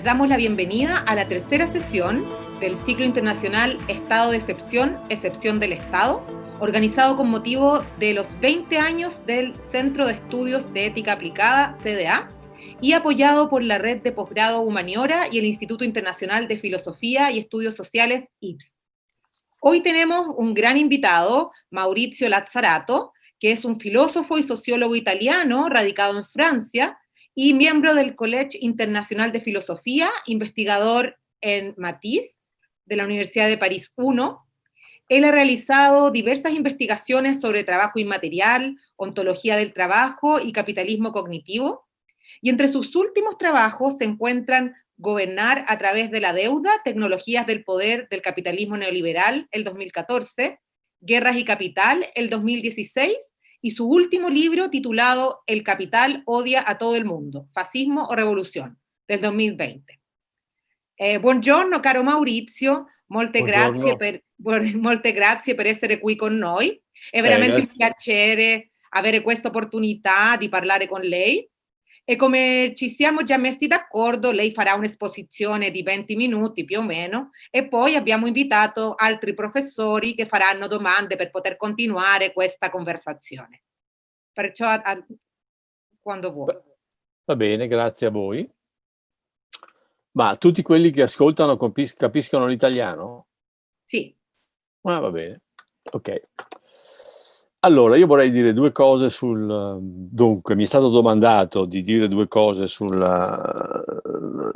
Les damos la bienvenida a la tercera sesión del ciclo internacional Estado de Excepción, Excepción del Estado, organizado con motivo de los 20 años del Centro de Estudios de Ética Aplicada, CDA, y apoyado por la Red de Posgrado Humaniora y el Instituto Internacional de Filosofía y Estudios Sociales, IPS. Hoy tenemos un gran invitado, Maurizio Lazzarato, que es un filósofo y sociólogo italiano radicado en Francia y miembro del College Internacional de Filosofía, investigador en Matisse, de la Universidad de París I. Él ha realizado diversas investigaciones sobre trabajo inmaterial, ontología del trabajo y capitalismo cognitivo, y entre sus últimos trabajos se encuentran Gobernar a través de la deuda, tecnologías del poder del capitalismo neoliberal, el 2014, Guerras y Capital, el 2016, y su último libro titulado El capital odia a todo el mundo, fascismo o revolución, del 2020. Eh, buongiorno caro Maurizio, molte grazie, per, molte grazie per essere qui con noi. È veramente eh, un piacere avere questa opportunità di parlare con lei. E come ci siamo già messi d'accordo, lei farà un'esposizione di 20 minuti più o meno e poi abbiamo invitato altri professori che faranno domande per poter continuare questa conversazione. Perciò a, a, quando vuoi. Va bene, grazie a voi. Ma tutti quelli che ascoltano capiscono l'italiano? Sì. Ah, va bene, ok. Allora, io vorrei dire due cose sul... Dunque, mi è stato domandato di dire due cose sulla,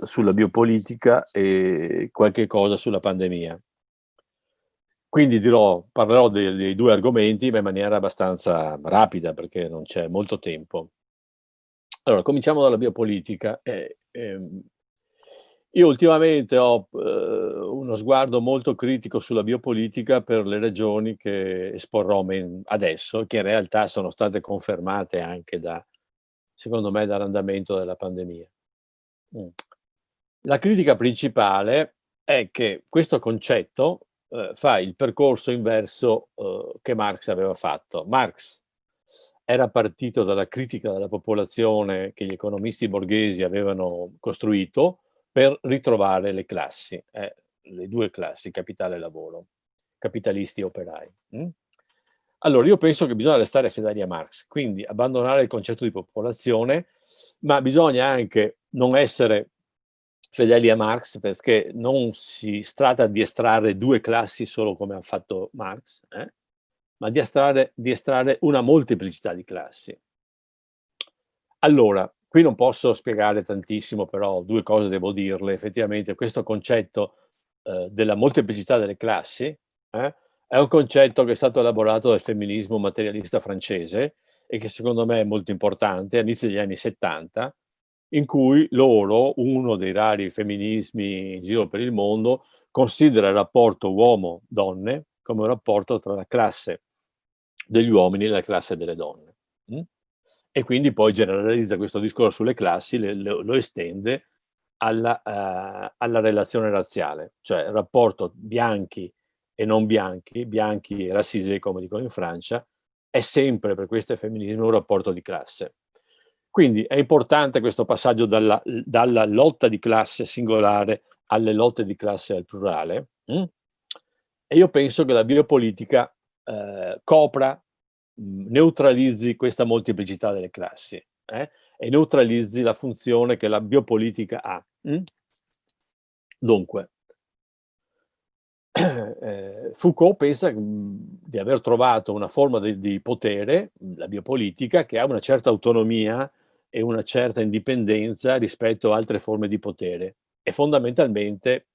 sulla biopolitica e qualche cosa sulla pandemia. Quindi dirò, parlerò dei, dei, due argomenti, ma in maniera abbastanza rapida, perché non c'è molto tempo. Allora, cominciamo dalla biopolitica. Eh, ehm, io ultimamente ho eh, uno sguardo molto critico sulla biopolitica per le ragioni che esporrò adesso, che in realtà sono state confermate anche da, secondo me, dall'andamento della pandemia. Mm. La critica principale è che questo concetto eh, fa il percorso inverso eh, che Marx aveva fatto. Marx era partito dalla critica della popolazione che gli economisti borghesi avevano costruito, per ritrovare le classi, eh, le due classi, capitale e lavoro, capitalisti e operai. Mm? Allora, io penso che bisogna restare fedeli a Marx, quindi abbandonare il concetto di popolazione, ma bisogna anche non essere fedeli a Marx perché non si tratta di estrarre due classi solo come ha fatto Marx, eh? ma di estrarre, di estrarre una molteplicità di classi. Allora, Qui non posso spiegare tantissimo, però due cose devo dirle. Effettivamente questo concetto eh, della molteplicità delle classi eh, è un concetto che è stato elaborato dal femminismo materialista francese e che secondo me è molto importante, all'inizio degli anni 70, in cui loro, uno dei rari femminismi in giro per il mondo, considera il rapporto uomo-donne come un rapporto tra la classe degli uomini e la classe delle donne. Mm? e quindi poi generalizza questo discorso sulle classi, lo estende alla, uh, alla, relazione razziale, cioè il rapporto bianchi e non bianchi, bianchi e rassisé come dicono in Francia, è sempre per questo femminismo un rapporto di classe. Quindi è importante questo passaggio dalla, dalla lotta di classe singolare alle lotte di classe al plurale hm? e io penso che la biopolitica eh, copra Mhmm, neutralizzi questa molteplicità delle classi eh? E neutralizzi la funzione che la biopolitica ha. Mm? Dunque, eh, Foucault pensa di aver trovato una forma di, di potere, la biopolitica, che ha una certa autonomia e una certa indipendenza rispetto a altre forme di potere e fondamentalmente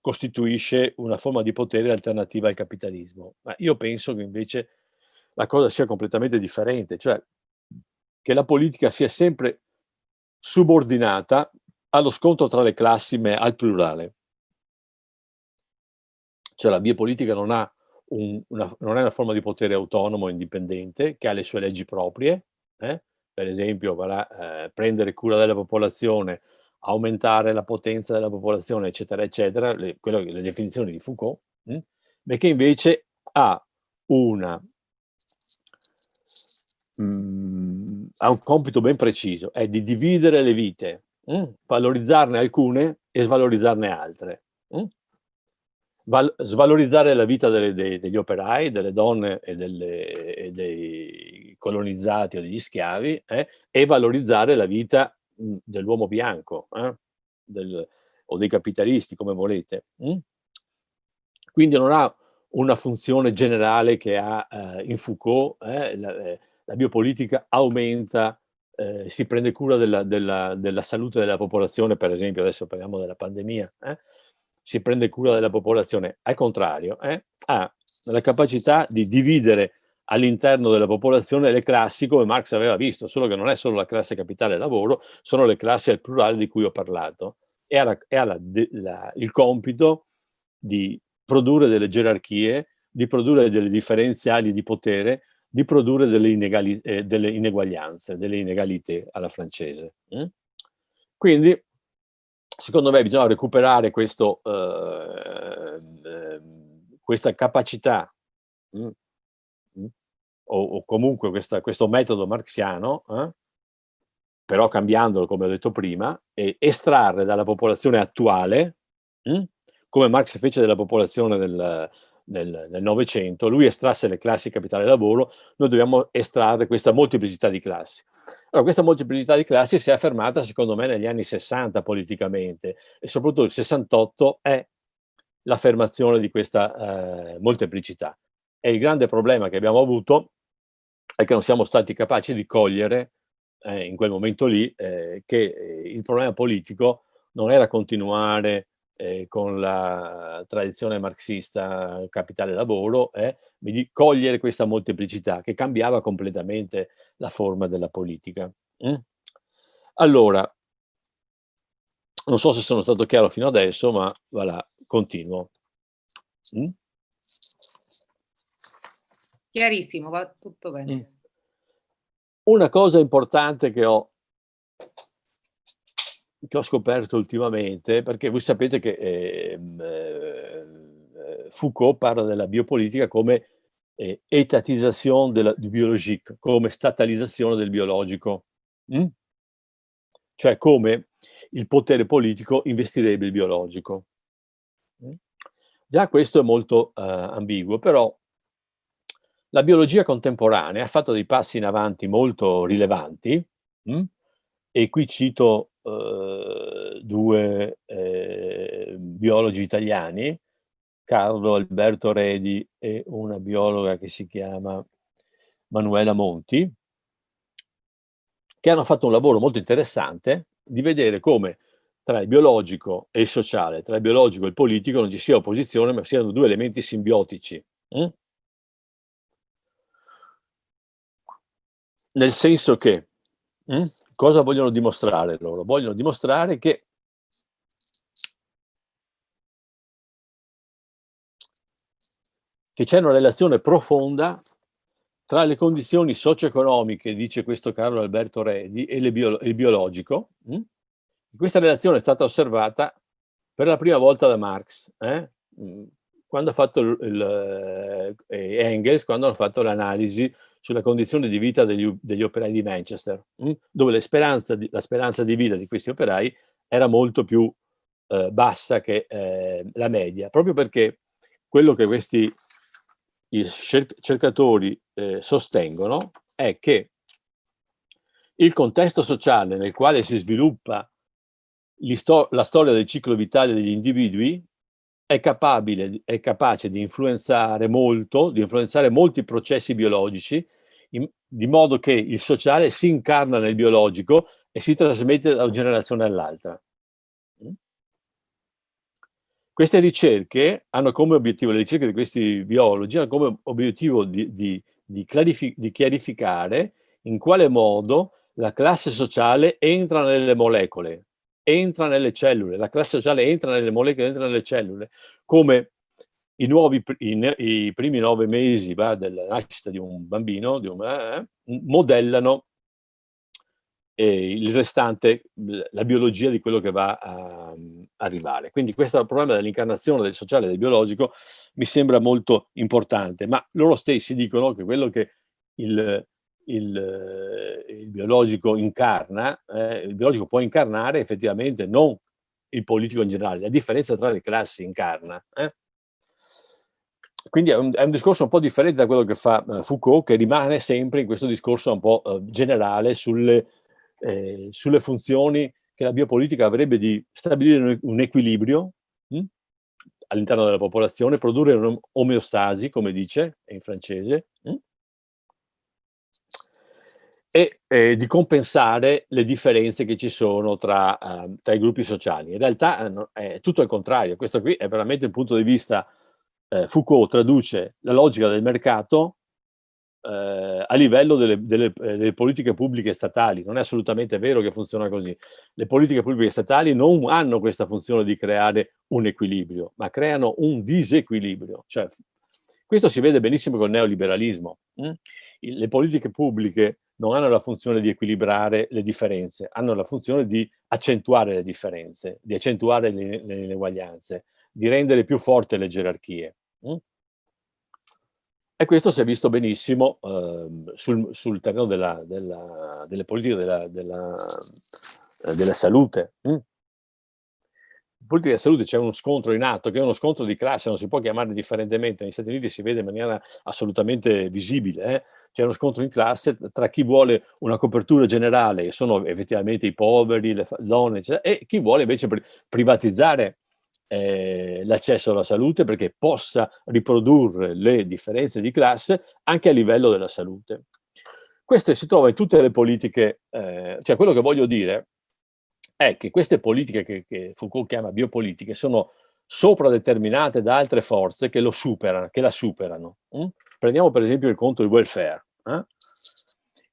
costituisce una forma di potere alternativa al capitalismo. Ma io penso che invece la cosa sia completamente differente, cioè che la politica sia sempre subordinata allo scontro tra le classi, ma al plurale. Cioè la biopolitica non, ha un, una, non è una forma di potere autonomo indipendente, che ha le sue leggi proprie, eh? per esempio varrà, eh, prendere cura della popolazione, aumentare la potenza della popolazione, eccetera, eccetera, le, quello, le definizioni di Foucault, hm? ma che invece ha una mh, mhmm, ha un compito ben preciso, è di dividere le vite mm? valorizzarne alcune e svalorizzarne altre. Mm? Val svalorizzare la vita delle, dei, degli operai, delle donne e, delle, e, dei colonizzati o degli schiavi eh? e valorizzare la vita mm, dell'uomo bianco eh? Del, o dei capitalisti, come volete. Mm? Quindi non ha una funzione generale che ha eh, in Foucault, eh, la, eh, la, biopolitica aumenta, eh, si prende cura della, della, della, salute della popolazione, per esempio adesso parliamo della pandemia, eh, si prende cura della popolazione, al contrario, eh, ha la capacità di dividere all'interno della popolazione le classi come Marx aveva visto, solo che non è solo la classe capitale lavoro, sono le classi al plurale di cui ho parlato. E ha, la, e ha la, la, il compito di produrre delle gerarchie, di produrre delle differenziali di potere, di produrre delle, inegali, eh, delle ineguaglianze, delle inegalité alla francese. Mm? Quindi, secondo me, bisogna recuperare questo, eh, eh, questa capacità mm? Mm? O, o, comunque questa, questo metodo marxiano, eh? però cambiandolo, come ho detto prima, e estrarre dalla popolazione attuale come Marx fece della popolazione del, del, del Novecento, lui estrasse le classi capitale lavoro, noi dobbiamo estrarre questa molteplicità di classi. Allora, questa molteplicità di classi si è affermata, secondo me, negli anni 60 politicamente, e soprattutto il 68 è l'affermazione di questa eh, molteplicità. E il grande problema che abbiamo avuto è che non siamo stati capaci di cogliere eh, in quel momento lì eh, che eh, il problema politico non era continuare eh, con la tradizione marxista capitale lavoro, eh, di cogliere questa molteplicità che cambiava completamente la forma della politica. Mm? Allora, non so se sono stato chiaro fino adesso, ma voilà, continuo. Mm? Chiarissimo, va tutto bene. Mm. Una cosa importante che ho che ho scoperto ultimamente, perché voi sapete che ehm, eh, Foucault parla della biopolitica come eh, etatizzazione della, du biologique, come statalizzazione del biologico, mm? cioè come il potere politico investirebbe il biologico. Mm? Già questo è molto eh, ambiguo, però la biologia contemporanea ha fatto dei passi in avanti molto rilevanti, mm? E qui cito eh, due eh, biologi italiani, Carlo Alberto Redi e una biologa che si chiama Manuela Monti, che hanno fatto un lavoro molto interessante di vedere come tra il biologico e il sociale, tra il biologico e il politico non ci sia opposizione, ma siano due elementi simbiotici. Eh? Nel senso che eh? Cosa vogliono dimostrare loro? Vogliono dimostrare che che c'è una relazione profonda tra le condizioni socio-economiche, dice questo Carlo Alberto Redi, e bio, il biologico. Hm? Questa relazione è stata osservata per la prima volta da Marx, eh? quando ha fatto il, il, eh, Engels, quando hanno fatto l'analisi sulla condizione di vita degli, degli operai di Manchester? Mm? dove speranza di, la speranza di vita di questi operai era molto più eh, bassa che eh, la media, proprio perché quello che questi cercatori eh, sostengono è che il contesto sociale nel quale si sviluppa la storia del ciclo vitale degli individui è, capabile, è capace di influenzare molto, di influenzare molti processi biologici di modo che il sociale si incarna nel biologico e si trasmette da una generazione all'altra. Mm? Queste ricerche hanno come obiettivo, le ricerche di questi biologi hanno come obiettivo di, di, di, di chiarificare in quale modo la classe sociale entra nelle molecole, entra nelle cellule, la classe sociale entra nelle molecole, entra nelle cellule, come i, nuovi, i, i primi nove mesi va, della nascita di un bambino di un, eh, modellano eh, il restante, la biologia di quello che va a, a arrivare. Quindi questo problema dell'incarnazione del sociale e del biologico mi sembra molto importante, ma loro stessi dicono che quello che il, il, eh, il biologico incarna, eh, il biologico può incarnare effettivamente non il politico in generale, la differenza tra le classi incarna. Eh? Quindi è un, è un, discorso un po' differente da quello che fa uh, Foucault, che rimane sempre in questo discorso un po' uh, generale sulle, eh, sulle, funzioni che la biopolitica avrebbe di stabilire un, equilibrio hm, all'interno della popolazione, produrre un'omeostasi, come dice in francese, hm, e eh, di compensare le differenze che ci sono tra, uh, tra i gruppi sociali. In realtà uh, è tutto il contrario, questo qui è veramente un punto di vista, eh, Foucault traduce la logica del mercato eh, a livello delle, delle, eh, delle, politiche pubbliche statali, non è assolutamente vero che funziona così. Le politiche pubbliche statali non hanno questa funzione di creare un equilibrio, ma creano un disequilibrio. Cioè, questo si vede benissimo col neoliberalismo. Hm? Le politiche pubbliche non hanno la funzione di equilibrare le differenze, hanno la funzione di accentuare le differenze, di accentuare le, le ineguaglianze, di rendere più forti le gerarchie. E questo si è visto benissimo eh, sul, sul, terreno della, della, delle politiche della, della, eh, salute. Mm? In politica della salute c'è uno scontro in atto, che è uno scontro di classe, non si può chiamare differentemente, negli Stati Uniti si vede in maniera assolutamente visibile, eh? c'è uno scontro in classe tra chi vuole una copertura generale, che sono effettivamente i poveri, le donne, eccetera, e chi vuole invece privatizzare eh, l'accesso alla salute perché possa riprodurre le differenze di classe anche a livello della salute. Queste si trova in tutte le politiche, eh, cioè quello che voglio dire è che queste politiche che, che Foucault chiama biopolitiche sono sopradeterminate da altre forze che, lo superano, che la superano. Hm? Prendiamo per esempio il conto del welfare. Eh?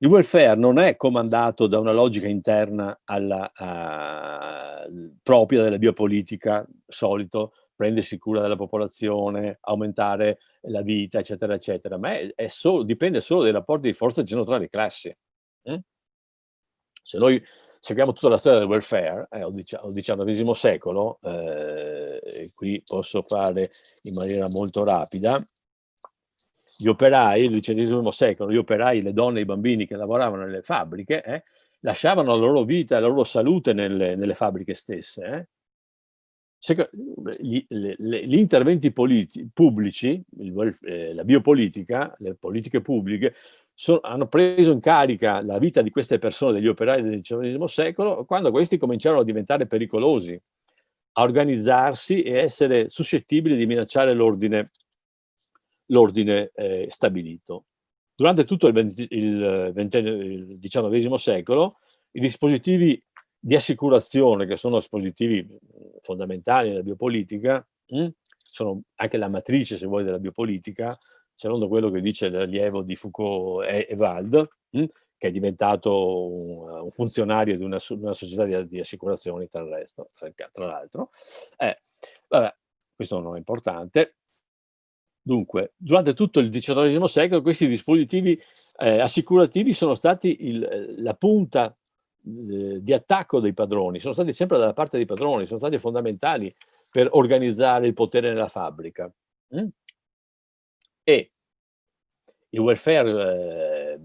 Il welfare non è comandato da una logica interna alla, a, propria della biopolitica, solito, prendersi cura della popolazione, aumentare la vita, eccetera, eccetera, ma è, è solo, dipende solo dai rapporti di forza che ci tra le classi. Eh? Se noi seguiamo tutta la storia del welfare, eh, al XIX secolo, eh, qui posso fare in maniera molto rapida, gli operai, il XIX secolo, gli operai, le donne e i bambini che lavoravano nelle fabbriche, eh, lasciavano la loro vita la loro salute nelle, nelle fabbriche stesse. Eh. Gli, le, le, gli, interventi pubblici, il, eh, la biopolitica, le politiche pubbliche, so, hanno preso in carica la vita di queste persone, degli operai del XIX secolo, quando questi cominciarono a diventare pericolosi, a organizzarsi e essere suscettibili di minacciare l'ordine l'ordine eh, stabilito. Durante tutto il, il, XIX secolo i dispositivi di assicurazione, che sono dispositivi fondamentali nella biopolitica, mh, hm, sono anche la matrice, se vuoi, della biopolitica, secondo quello che dice l'allievo di Foucault e, e Wald, mh, che è diventato un, un funzionario di una, una società di, di, assicurazioni, tra l'altro. Eh, questo non è importante. Dunque, durante tutto il XIX secolo questi dispositivi eh, assicurativi sono stati il, la punta eh, di attacco dei padroni, sono stati sempre dalla parte dei padroni, sono stati fondamentali per organizzare il potere nella fabbrica. Mm? E il welfare eh,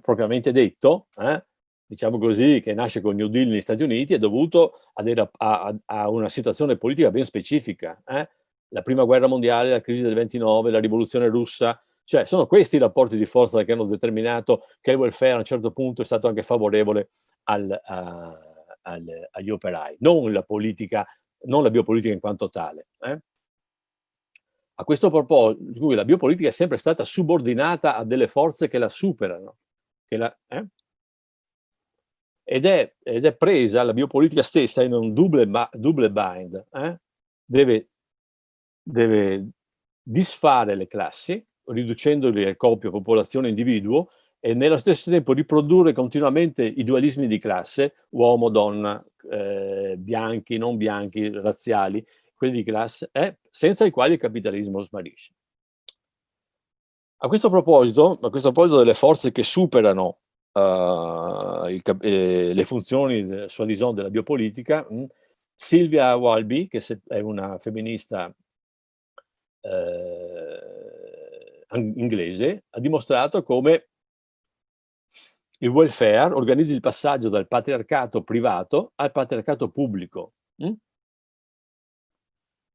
propriamente detto, eh, diciamo così, che nasce con New Deal negli Stati Uniti, è dovuto a, a, a una situazione politica ben specifica. Eh? La prima guerra mondiale, la crisi del 29, la rivoluzione russa, cioè sono questi i rapporti di forza che hanno determinato che il welfare a un certo punto è stato anche favorevole al, a, al, agli operai, non la politica, non la biopolitica in quanto tale. Eh? A questo proposito, la biopolitica è sempre stata subordinata a delle forze che la superano, che la, eh? ed, è, ed, è, presa la biopolitica stessa in un double, double bind, eh? deve deve disfare le classi, riducendoli a coppia, popolazione, individuo, e nello stesso tempo riprodurre continuamente i dualismi di classe, uomo, donna, eh, bianchi, non bianchi, razziali, quelli di classe, eh, senza i quali il capitalismo smarisce. A questo proposito, a questo proposito delle forze che superano uh, il, eh, le funzioni sua dison della biopolitica, mh, Silvia Walby, che è una femminista eh, inglese ha dimostrato come il welfare organizzi il passaggio dal patriarcato privato al patriarcato pubblico, hm?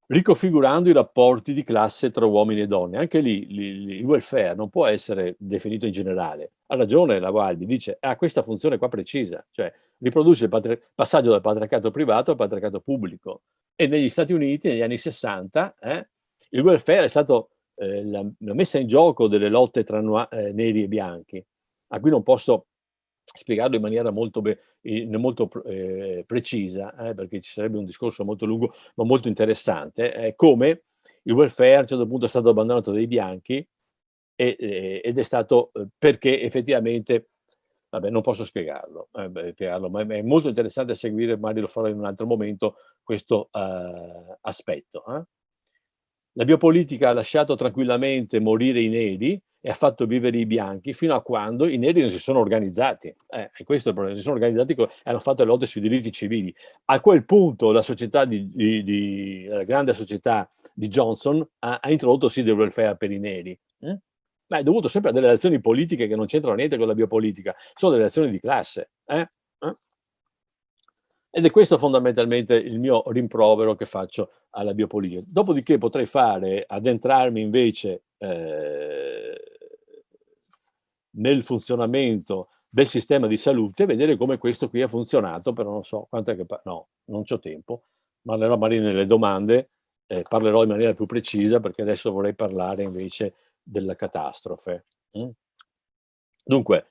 riconfigurando i rapporti di classe tra uomini e donne. Anche lì, lì il welfare non può essere definito in generale. Ha ragione la Gualdi, dice ha ah, questa funzione qua precisa, cioè riproduce il passaggio dal patriarcato privato al patriarcato pubblico. E negli Stati Uniti, negli anni 60, eh, il welfare è stato eh, la, la, messa in gioco delle lotte tra eh, neri e bianchi, a cui non posso spiegarlo in maniera molto, molto eh, precisa, eh, perché ci sarebbe un discorso molto lungo ma molto interessante, eh, come il welfare a un certo punto è stato abbandonato dai bianchi e, eh, ed è stato eh, perché effettivamente, vabbè non posso spiegarlo, eh, spiegarlo, ma è molto interessante seguire, magari lo farò in un altro momento, questo aspetto. La biopolitica ha lasciato tranquillamente morire i neri, e ha fatto vivere i bianchi fino a quando i neri non si sono organizzati. Eh, e questo è il problema, si sono organizzati e hanno fatto le lotte sui diritti civili. A quel punto la società di, di, di la grande società di Johnson ha, ha introdotto sì del welfare per i neri. Eh? Ma è dovuto sempre a delle relazioni politiche che non c'entrano niente con la biopolitica, sono delle relazioni di classe. Eh? Ed è questo fondamentalmente il mio rimprovero che faccio alla biopolitica. Dopodiché potrei fare, addentrarmi invece eh, nel funzionamento del sistema di salute, vedere come questo qui ha funzionato, però non so quanto è che... No, non c'ho tempo, parlerò magari nelle domande, eh, parlerò in maniera più precisa perché adesso vorrei parlare invece della catastrofe. Mm? Dunque,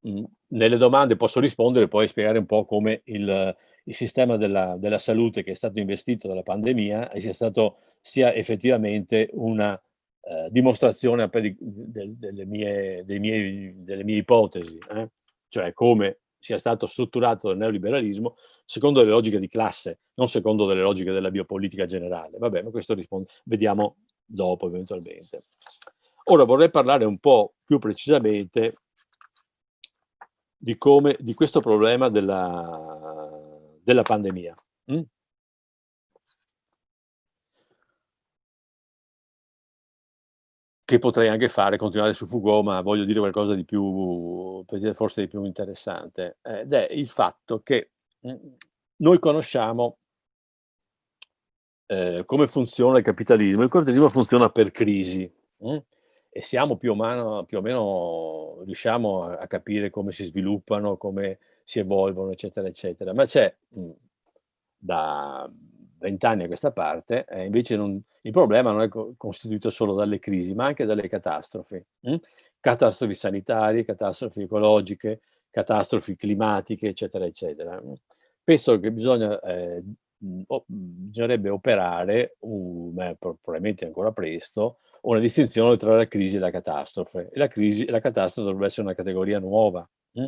mh, mm, nelle domande posso rispondere e poi spiegare un po' come il, il sistema della, della, salute che è stato investito dalla pandemia sia stato sia effettivamente una eh, dimostrazione di, de, delle, mie, miei, delle, mie, ipotesi, eh? cioè come sia stato strutturato il neoliberalismo secondo le logiche di classe, non secondo le logiche della biopolitica generale. Vabbè, ma questo risponde, vediamo dopo eventualmente. Ora vorrei parlare un po' più precisamente di, come, di questo problema della, della pandemia. Mm? che potrei anche fare, continuare su Foucault, ma voglio dire qualcosa di più, forse di più interessante, ed è il fatto che mm, noi conosciamo eh, come funziona il capitalismo. Il capitalismo funziona per crisi mh? Mm, e siamo più o, meno, più o meno, riusciamo a, a, capire come si sviluppano, come si evolvono, eccetera, eccetera. Ma c'è mm, da vent'anni a questa parte, eh, invece non, il problema non è co costituito solo dalle crisi, ma anche dalle catastrofi. Hm? Catastrofi sanitarie, catastrofi ecologiche, catastrofi climatiche, eccetera, eccetera. Penso che bisogna, eh, o, bisognerebbe operare, uh, probabilmente ancora presto, una distinzione tra la crisi e la catastrofe. E la, crisi, la catastrofe dovrebbe essere una categoria nuova hm?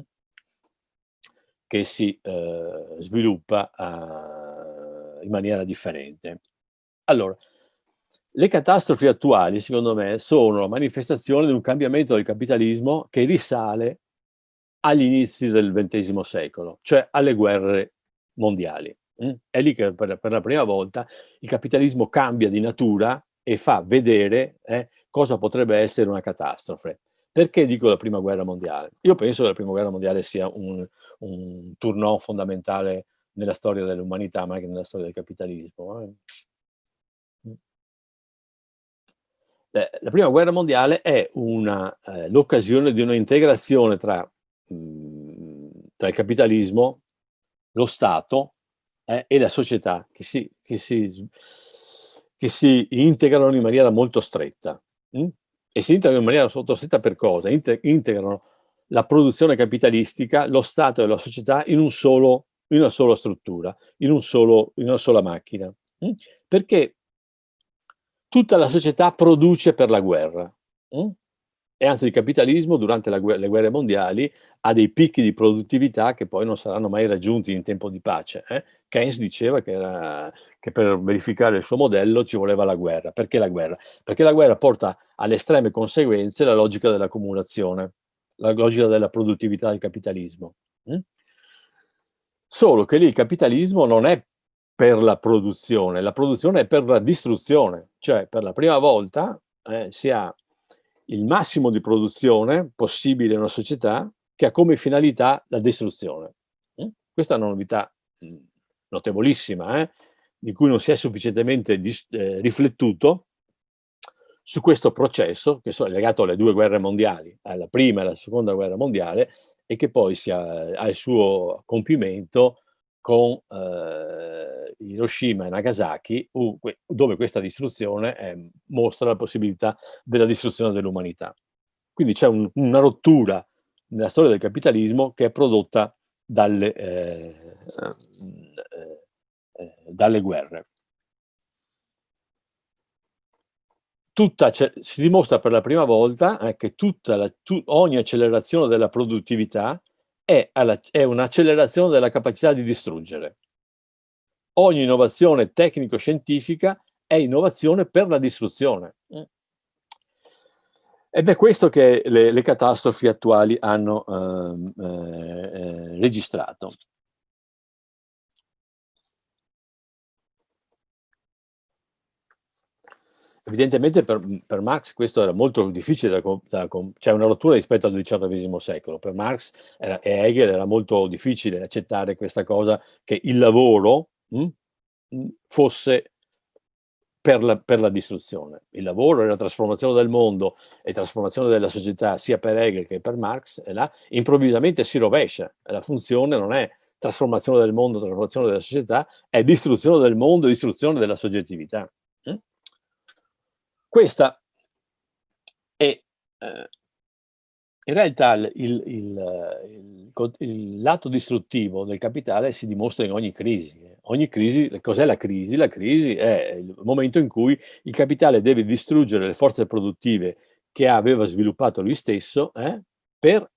Che si eh, sviluppa uh, in maniera differente. Allora, le catastrofi attuali, secondo me, sono la manifestazione di un cambiamento del capitalismo che risale agli inizi del XX secolo, cioè alle guerre mondiali. Mm? È lì che per, la prima volta il capitalismo cambia di natura e fa vedere eh, cosa potrebbe essere una catastrofe. Perché dico la prima guerra mondiale? Io penso che la prima guerra mondiale sia un, un turno fondamentale nella storia dell'umanità, ma anche nella storia del capitalismo. Eh. La prima guerra mondiale è eh, l'occasione di un'integrazione tra, mm, tra, il capitalismo, lo Stato eh, e la società che si, che, si, che si, integrano in maniera molto stretta. Hm? E si integrano in maniera molto stretta per cosa? Integrano la produzione capitalistica, lo Stato e la società in, un solo, in una sola struttura, in, un solo, in una sola macchina. Hm? Perché tutta la società produce per la guerra. E anzi il capitalismo durante guerra, le guerre mondiali ha dei picchi di produttività che poi non saranno mai raggiunti in tempo di pace. Eh? Keynes diceva che, era, che, per verificare il suo modello ci voleva la guerra. Perché la guerra? Perché la guerra porta alle estreme conseguenze la logica dell'accumulazione, la logica della produttività del capitalismo. Mm? Solo che lì il capitalismo non è per la produzione, la produzione è per la distruzione, cioè per la prima volta eh, si ha il massimo di produzione possibile in una società che ha come finalità la distruzione. Mm? Questa è una novità mm, notevolissima, eh? di cui non si è sufficientemente eh, riflettuto su questo processo che è legato alle due guerre mondiali, alla prima e alla seconda guerra mondiale, e che poi ha, ha il suo compimento con eh, Hiroshima e Nagasaki, dove questa distruzione eh, mostra la possibilità della distruzione dell'umanità. Quindi c'è un, una rottura nella storia del capitalismo che è prodotta dalle, eh, eh, eh dalle guerre. tutta, si dimostra per la prima volta eh, che la, tu, ogni accelerazione della produttività è, è un'accelerazione della capacità di distruggere. Ogni innovazione tecnico-scientifica è innovazione per la distruzione. Ed è questo che le, le catastrofi attuali hanno ehm, eh, eh, registrato. Evidentemente per, per, Marx questo era molto difficile, da, da, c'è una rottura rispetto al XVIII secolo. Per Marx era, e Hegel era molto difficile accettare questa cosa che il lavoro mh, hm, fosse per la, per la, distruzione. Il lavoro è la trasformazione del mondo e trasformazione della società sia per Hegel che per Marx, e là improvvisamente si rovescia. La funzione non è trasformazione del mondo, trasformazione della società, è distruzione del mondo, distruzione della soggettività. Questa è eh, in realtà il, il, il, il, lato distruttivo del capitale si dimostra in ogni crisi. Ogni crisi, cos'è la crisi? La crisi è il momento in cui il capitale deve distruggere le forze produttive che aveva sviluppato lui stesso eh, per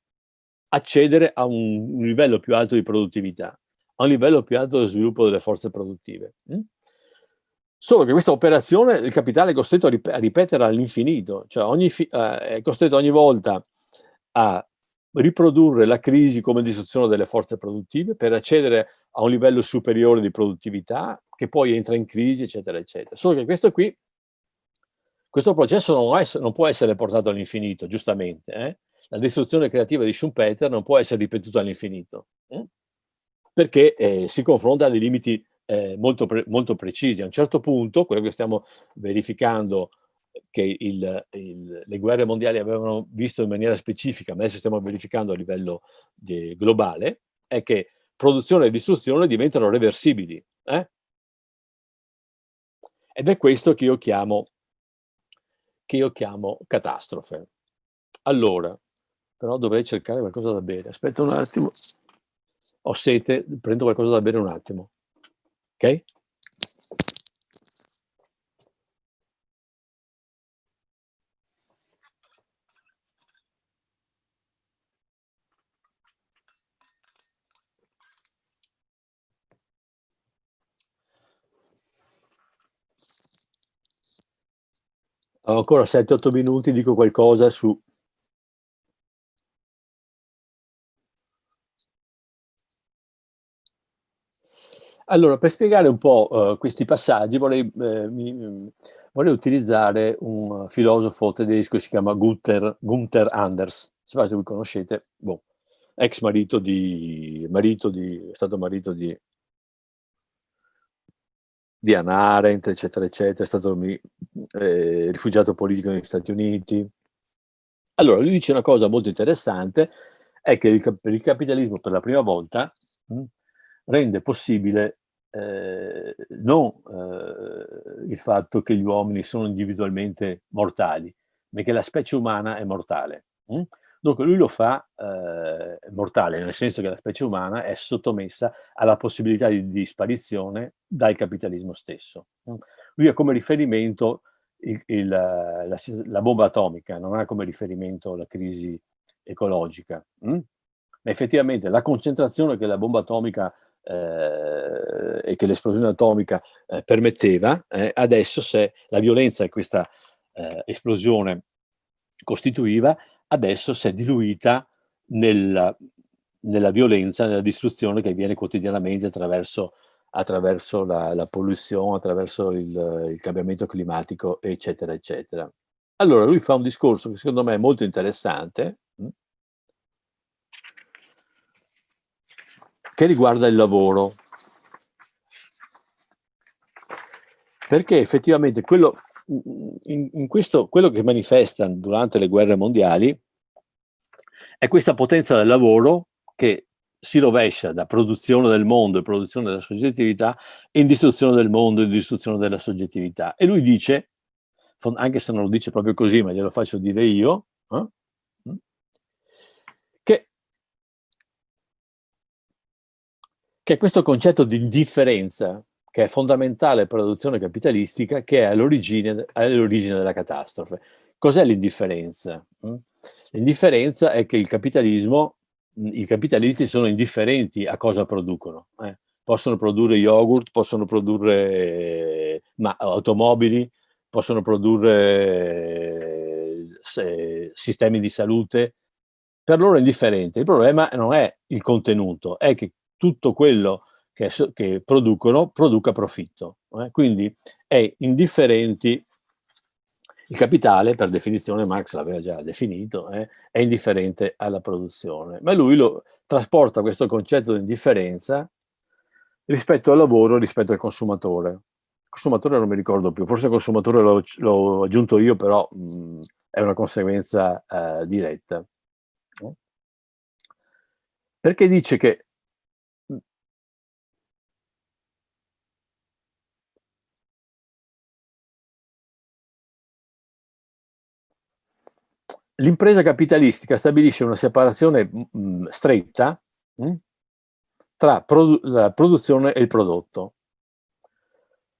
accedere a un, un, livello più alto di produttività, a un livello più alto di sviluppo delle forze produttive. Hm? Solo che questa operazione il capitale è costretto a, rip a ripetere all'infinito, cioè ogni eh, è costretto ogni volta a riprodurre la crisi come distruzione delle forze produttive per accedere a un livello superiore di produttività che poi entra in crisi, eccetera, eccetera. Solo che questo qui, questo processo non, non può essere portato all'infinito, giustamente. Eh? La distruzione creativa di Schumpeter non può essere ripetuta all'infinito, eh? perché eh, si confronta a dei limiti eh, molto, pre molto precisi. A un certo punto, quello che stiamo verificando che il, il, le guerre mondiali avevano visto in maniera specifica, ma adesso stiamo verificando a livello di, globale, è che produzione e distruzione diventano reversibili. Eh? Ed è questo che io chiamo, che io chiamo catastrofe. Allora, però dovrei cercare qualcosa da bere. Aspetta un attimo. Ho sete, prendo qualcosa da bere un attimo. Ok? Ho ancora 7-8 minuti, dico qualcosa su Allora, per spiegare un po' uh, questi passaggi vorrei, eh, mi, vorrei, utilizzare un filosofo tedesco che si chiama Gunther, Gunther Anders, se voi conoscete, boh, ex marito di, marito di, è stato marito di, di Arendt, eccetera, eccetera, è stato eh, rifugiato politico negli Stati Uniti. Allora, lui dice una cosa molto interessante, è che il, il capitalismo per la prima volta mh, hm, rende possibile eh, non eh, il fatto che gli uomini sono individualmente mortali, ma che la specie umana è mortale. Hm? Dunque lui lo fa eh, mortale, nel senso che la specie umana è sottomessa alla possibilità di, di sparizione dal capitalismo stesso. Hm? Lui ha come riferimento il, il, la, la, bomba atomica, non ha come riferimento la crisi ecologica. Hm? Ma effettivamente la concentrazione che la bomba atomica eh, e che l'esplosione atomica eh, permetteva, eh, adesso se la violenza che questa eh, esplosione costituiva, adesso si è diluita nella, nella, violenza, nella distruzione che avviene quotidianamente attraverso, attraverso la, la, polluzione, attraverso il, il cambiamento climatico, eccetera, eccetera. Allora lui fa un discorso che secondo me è molto interessante, mm, che riguarda il lavoro. Perché effettivamente quello, in, in questo, quello che manifesta durante le guerre mondiali è questa potenza del lavoro che si rovescia da produzione del mondo e produzione della soggettività in distruzione del mondo e distruzione della soggettività. E lui dice, anche se non lo dice proprio così, ma glielo faccio dire io, eh? Mm, che, che questo concetto di indifferenza, che è fondamentale per l'adozione capitalistica, che è all'origine all della catastrofe. Cos'è l'indifferenza? Mm? L'indifferenza è che il capitalismo i capitalisti sono indifferenti a cosa producono. Eh. Possono produrre yogurt, possono produrre ma, automobili, possono produrre se, sistemi di salute. Per loro è indifferente. Il problema non è il contenuto, è che tutto quello che, che producono produca profitto. Eh. Quindi è indifferenti il capitale, per definizione, Marx l'aveva già definito, eh, è indifferente alla produzione, ma lui lo trasporta questo concetto di indifferenza rispetto al lavoro, rispetto al consumatore. Consumatore non mi ricordo più, forse consumatore l'ho aggiunto io, però mh, è una conseguenza eh, diretta. Perché dice che l'impresa capitalistica stabilisce una separazione mh, mm, stretta mh, tra produ la produzione e il prodotto.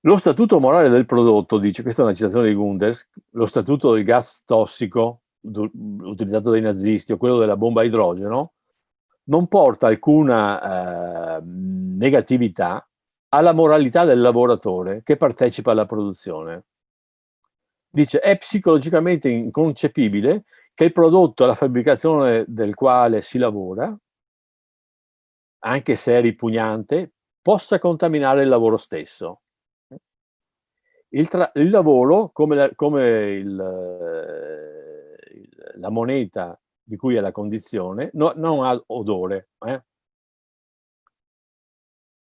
Lo statuto morale del prodotto, dice, questa è una citazione di Gunders, lo statuto del gas tossico utilizzato dai nazisti o quello della bomba a idrogeno, non porta alcuna eh, negatività alla moralità del lavoratore che partecipa alla produzione. Dice, è psicologicamente inconcepibile che il prodotto alla fabbricazione del quale si lavora, anche se è ripugnante, possa contaminare il lavoro stesso. Il, il lavoro, come, la, come il, il, la moneta di cui è la condizione, no, non ha odore. Eh?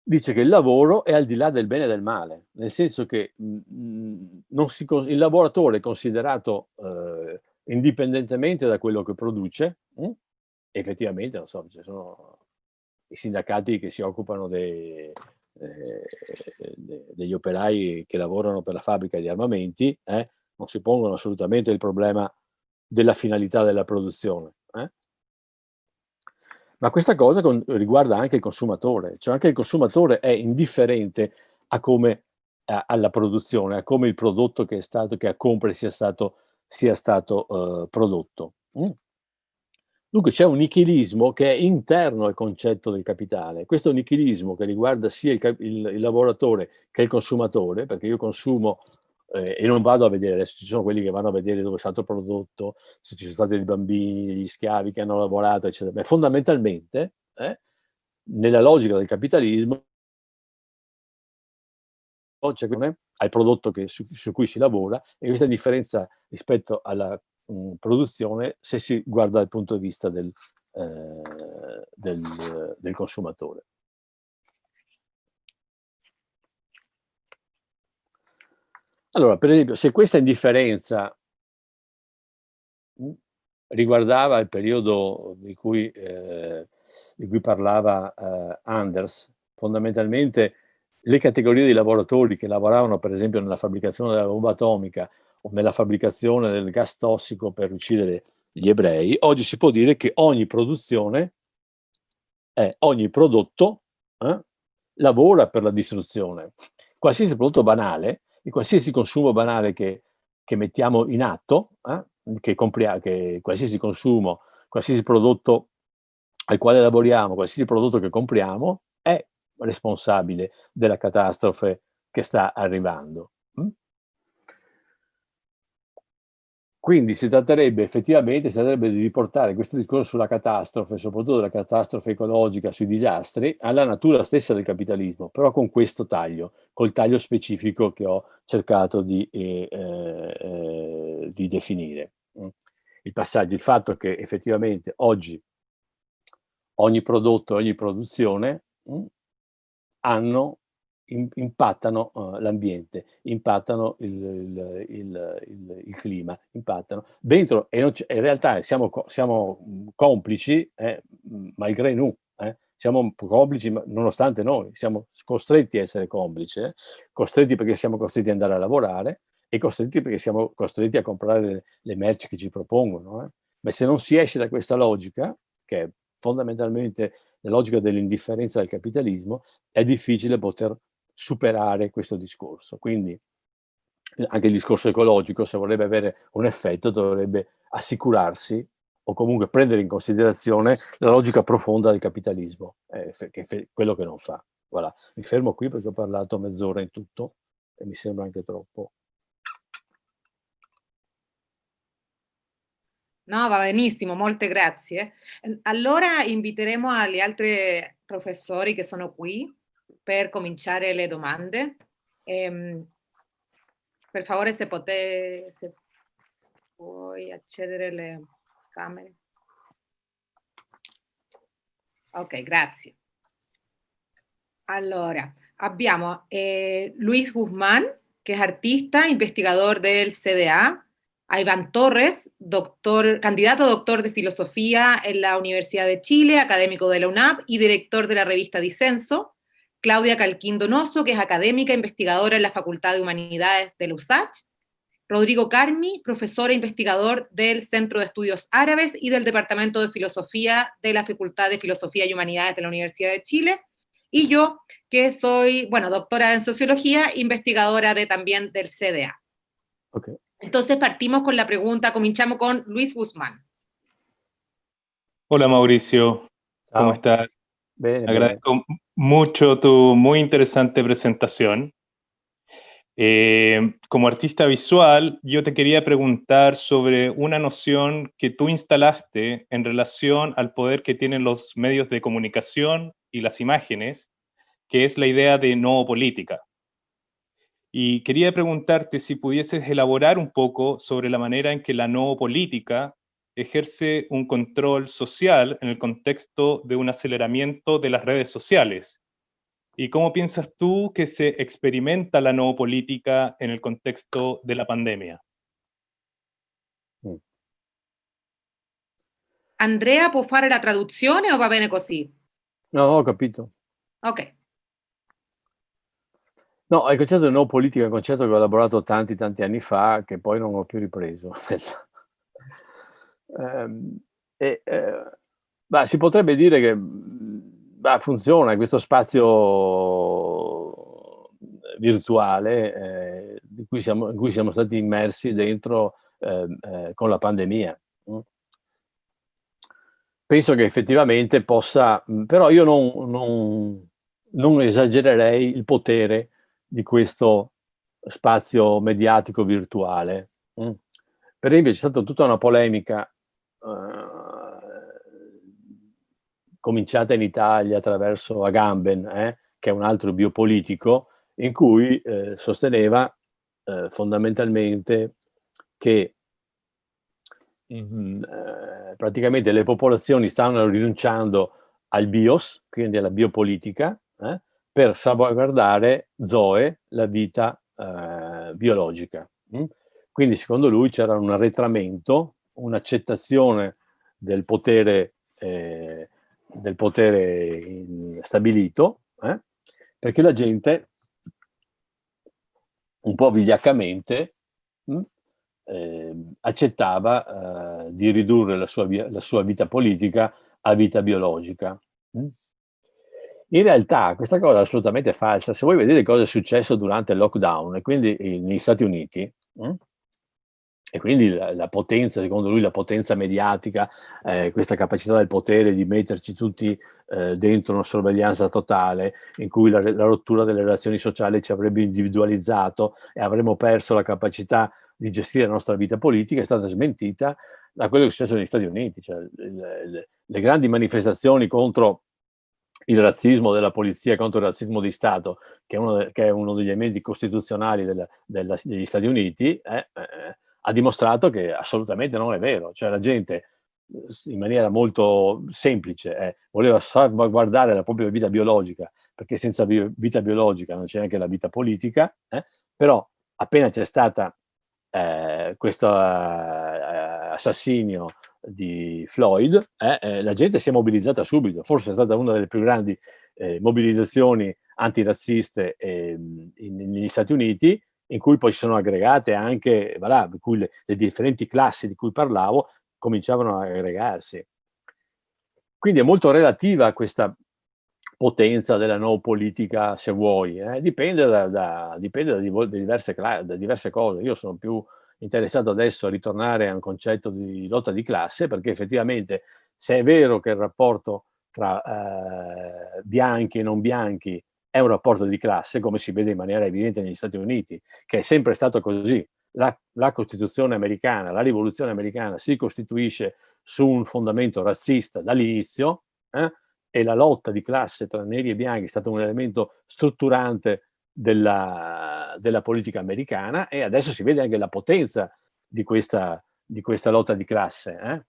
Dice che il lavoro è al di là del bene e del male, nel senso che mh, mh, si, il lavoratore è considerato eh, indipendentemente da quello che produce, mh? effettivamente, non so, ci sono i sindacati che si occupano dei, eh, de, degli operai che lavorano per la fabbrica di armamenti, eh, non si pongono assolutamente il problema della finalità della produzione. Eh? Ma questa cosa con, riguarda anche il consumatore, cioè anche il consumatore è indifferente a come, a, alla produzione, a come il prodotto che, è stato, che compra sia stato sia stato uh, prodotto. Mm. Dunque c'è un nichilismo che è interno al concetto del capitale. Questo nichilismo che riguarda sia il, il, il lavoratore che il consumatore, perché io consumo eh, e non vado a vedere, adesso ci sono quelli che vanno a vedere dove è stato prodotto, se ci sono stati dei bambini, degli schiavi che hanno lavorato, eccetera. Ma fondamentalmente, eh, nella logica del capitalismo, al prodotto che, su, su, cui si lavora e questa differenza rispetto alla mh, mm, produzione se si guarda dal punto di vista del, eh, del, del consumatore. Allora, per esempio, se questa indifferenza mm, riguardava il periodo di cui, eh, di cui parlava eh, Anders, fondamentalmente le categorie di lavoratori che lavoravano per esempio nella fabbricazione della bomba atomica o nella fabbricazione del gas tossico per uccidere gli ebrei, oggi si può dire che ogni produzione, eh, ogni prodotto eh, lavora per la distruzione. Qualsiasi prodotto banale, di qualsiasi consumo banale che, che mettiamo in atto, eh, che, che qualsiasi consumo, qualsiasi prodotto al quale lavoriamo, qualsiasi prodotto che compriamo, è responsabile della catastrofe che sta arrivando. Mm? quindi si tratterebbe effettivamente si tratterebbe di riportare questo discorso sulla catastrofe, soprattutto della catastrofe ecologica, sui disastri, alla natura stessa del capitalismo, però con questo taglio, col taglio specifico che ho cercato di, eh, eh, di definire. Mm. Il passaggio, il fatto che effettivamente oggi ogni prodotto, ogni produzione mm, hanno impattano uh, l'ambiente, impattano il, il, il, il, clima, impattano dentro, e in realtà siamo, siamo mm, complici, eh, malgré nous, eh, siamo complici nonostante noi, siamo costretti a essere complici, eh, costretti perché siamo costretti ad andare a lavorare e costretti perché siamo costretti a comprare le, le merci che ci propongono. Eh. Ma se non si esce da questa logica, che è fondamentalmente la logica dell'indifferenza del capitalismo, è difficile poter superare questo discorso. Quindi anche il discorso ecologico, se vorrebbe avere un effetto, dovrebbe assicurarsi o comunque prendere in considerazione la logica profonda del capitalismo, eh, che è quello che non fa. Voilà. Mi fermo qui perché ho parlato mezz'ora in tutto e mi sembra anche troppo. No, va benissimo, molte grazie. Allora inviteremo agli altri professori che sono qui per cominciare le domande. Eh, per favore, se, potete, se puoi accedere alle camere. Ok, grazie. Allora, abbiamo eh, Luis Guzmán, che è artista, investigador del CDA, a Iván Torres, doctor, candidato doctor de filosofía en la Universidad de Chile, académico de la UNAP y director de la revista Disenso, Claudia Calquín Donoso, que es académica investigadora en la Facultad de Humanidades de la USACH, Rodrigo Carmi, profesor e investigador del Centro de Estudios Árabes y del Departamento de Filosofía de la Facultad de Filosofía y Humanidades de la Universidad de Chile, y yo, que soy, bueno, doctora en Sociología, investigadora de, también del CDA. Entonces partimos con la pregunta, comenzamos con Luis Guzmán. Hola Mauricio, ¿cómo estás? Agradezco mucho tu muy interesante presentación. Eh, como artista visual, yo te quería preguntar sobre una noción que tú instalaste en relación al poder que tienen los medios de comunicación y las imágenes, que es la idea de no política. Y quería preguntarte si pudieses elaborar un poco sobre la manera en que la no política ejerce un control social en el contexto de un aceleramiento de las redes sociales. ¿Y cómo piensas tú que se experimenta la no política en el contexto de la pandemia? Mm. Andrea, può fare la traduzione o va bene così? No, ho capito. Ok. No, il concetto di no politica è un concetto che ho elaborato tanti, tanti anni fa, che poi non ho più ripreso. Ehm, e, eh, bah, si potrebbe dire che bah, funziona questo spazio virtuale eh, in, cui siamo, in, cui siamo, stati immersi dentro eh, eh, con la pandemia. Mm. Penso che effettivamente possa, però io non, non, non esagererei il potere di questo spazio mediatico virtuale. Mm. Per esempio c'è stata tutta una polemica eh, cominciata in Italia attraverso Agamben, eh, che è un altro biopolitico, in cui eh, sosteneva eh, fondamentalmente che mm, praticamente le popolazioni stanno rinunciando al bios, quindi alla biopolitica, eh, per salvaguardare Zoe, la vita biologica. Mm? Quindi secondo lui c'era un arretramento un'accettazione del potere, eh, del potere stabilito, eh, perché la gente un po' vigliaccamente mh, hm, eh, accettava eh, di ridurre la sua, la sua, vita politica a vita biologica. Mh. In realtà questa cosa è assolutamente falsa. Se voi vedete cosa è successo durante il lockdown, e quindi negli Stati Uniti, mh, hm, e quindi la, la, potenza, secondo lui, la potenza mediatica, eh, questa capacità del potere di metterci tutti eh, dentro una sorveglianza totale, in cui la, la, rottura delle relazioni sociali ci avrebbe individualizzato e avremmo perso la capacità di gestire la nostra vita politica è stata smentita da quello che è successo negli Stati Uniti, cioè le, le, le grandi manifestazioni contro il razzismo della polizia contro il razzismo di Stato, che è uno, de, che è uno degli elementi costituzionali della, della, degli Stati Uniti, eh, eh, ha dimostrato che assolutamente non è vero. Cioè la gente in maniera molto semplice eh, voleva salvaguardare la propria vita biologica, perché senza vita biologica non c'è neanche la vita politica, eh, però appena c'è stato eh, questo eh, assassinio di Floyd, eh, eh, la gente si è mobilizzata subito, forse è stata una delle più grandi eh, mobilizzazioni antirazziste eh, in, negli Stati Uniti, in cui poi si sono aggregate anche, voilà, le, le, differenti classi di cui parlavo cominciavano a aggregarsi. Quindi è molto relativa questa potenza della neopolitica, se vuoi, eh? dipende, da, da, dipende da, diverse, da diverse cose. Io sono più interessato adesso a ritornare a un concetto di lotta di classe, perché effettivamente se è vero che il rapporto tra eh, bianchi e non bianchi è un rapporto di classe, come si vede in maniera evidente negli Stati Uniti, che è sempre stato così. La, la Costituzione americana, la rivoluzione americana si costituisce su un fondamento razzista dall'inizio eh, e la lotta di classe tra neri e bianchi è stato un elemento strutturante della, della, politica americana e adesso si vede anche la potenza di questa, di questa lotta di classe. Eh?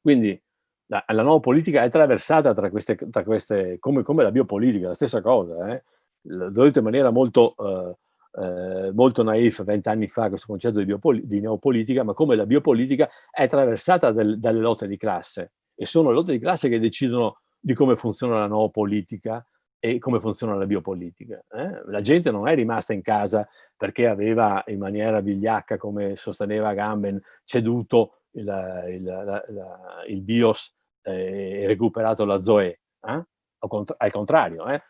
Quindi la, la, nuova politica è attraversata tra queste, tra queste come, come, la biopolitica, la stessa cosa. Eh? L'ho detto in maniera molto, eh, eh, molto naif vent'anni fa questo concetto di, di, neopolitica, ma come la biopolitica è attraversata del, dalle lotte di classe e sono le lotte di classe che decidono di come funziona la nuova politica e come funziona la biopolitica. Eh? La gente non è rimasta in casa perché aveva in maniera vigliacca, come sosteneva Gamben, ceduto il, il, la, la, il BIOS eh, e recuperato la ZOE. Eh? Al contrario, eh?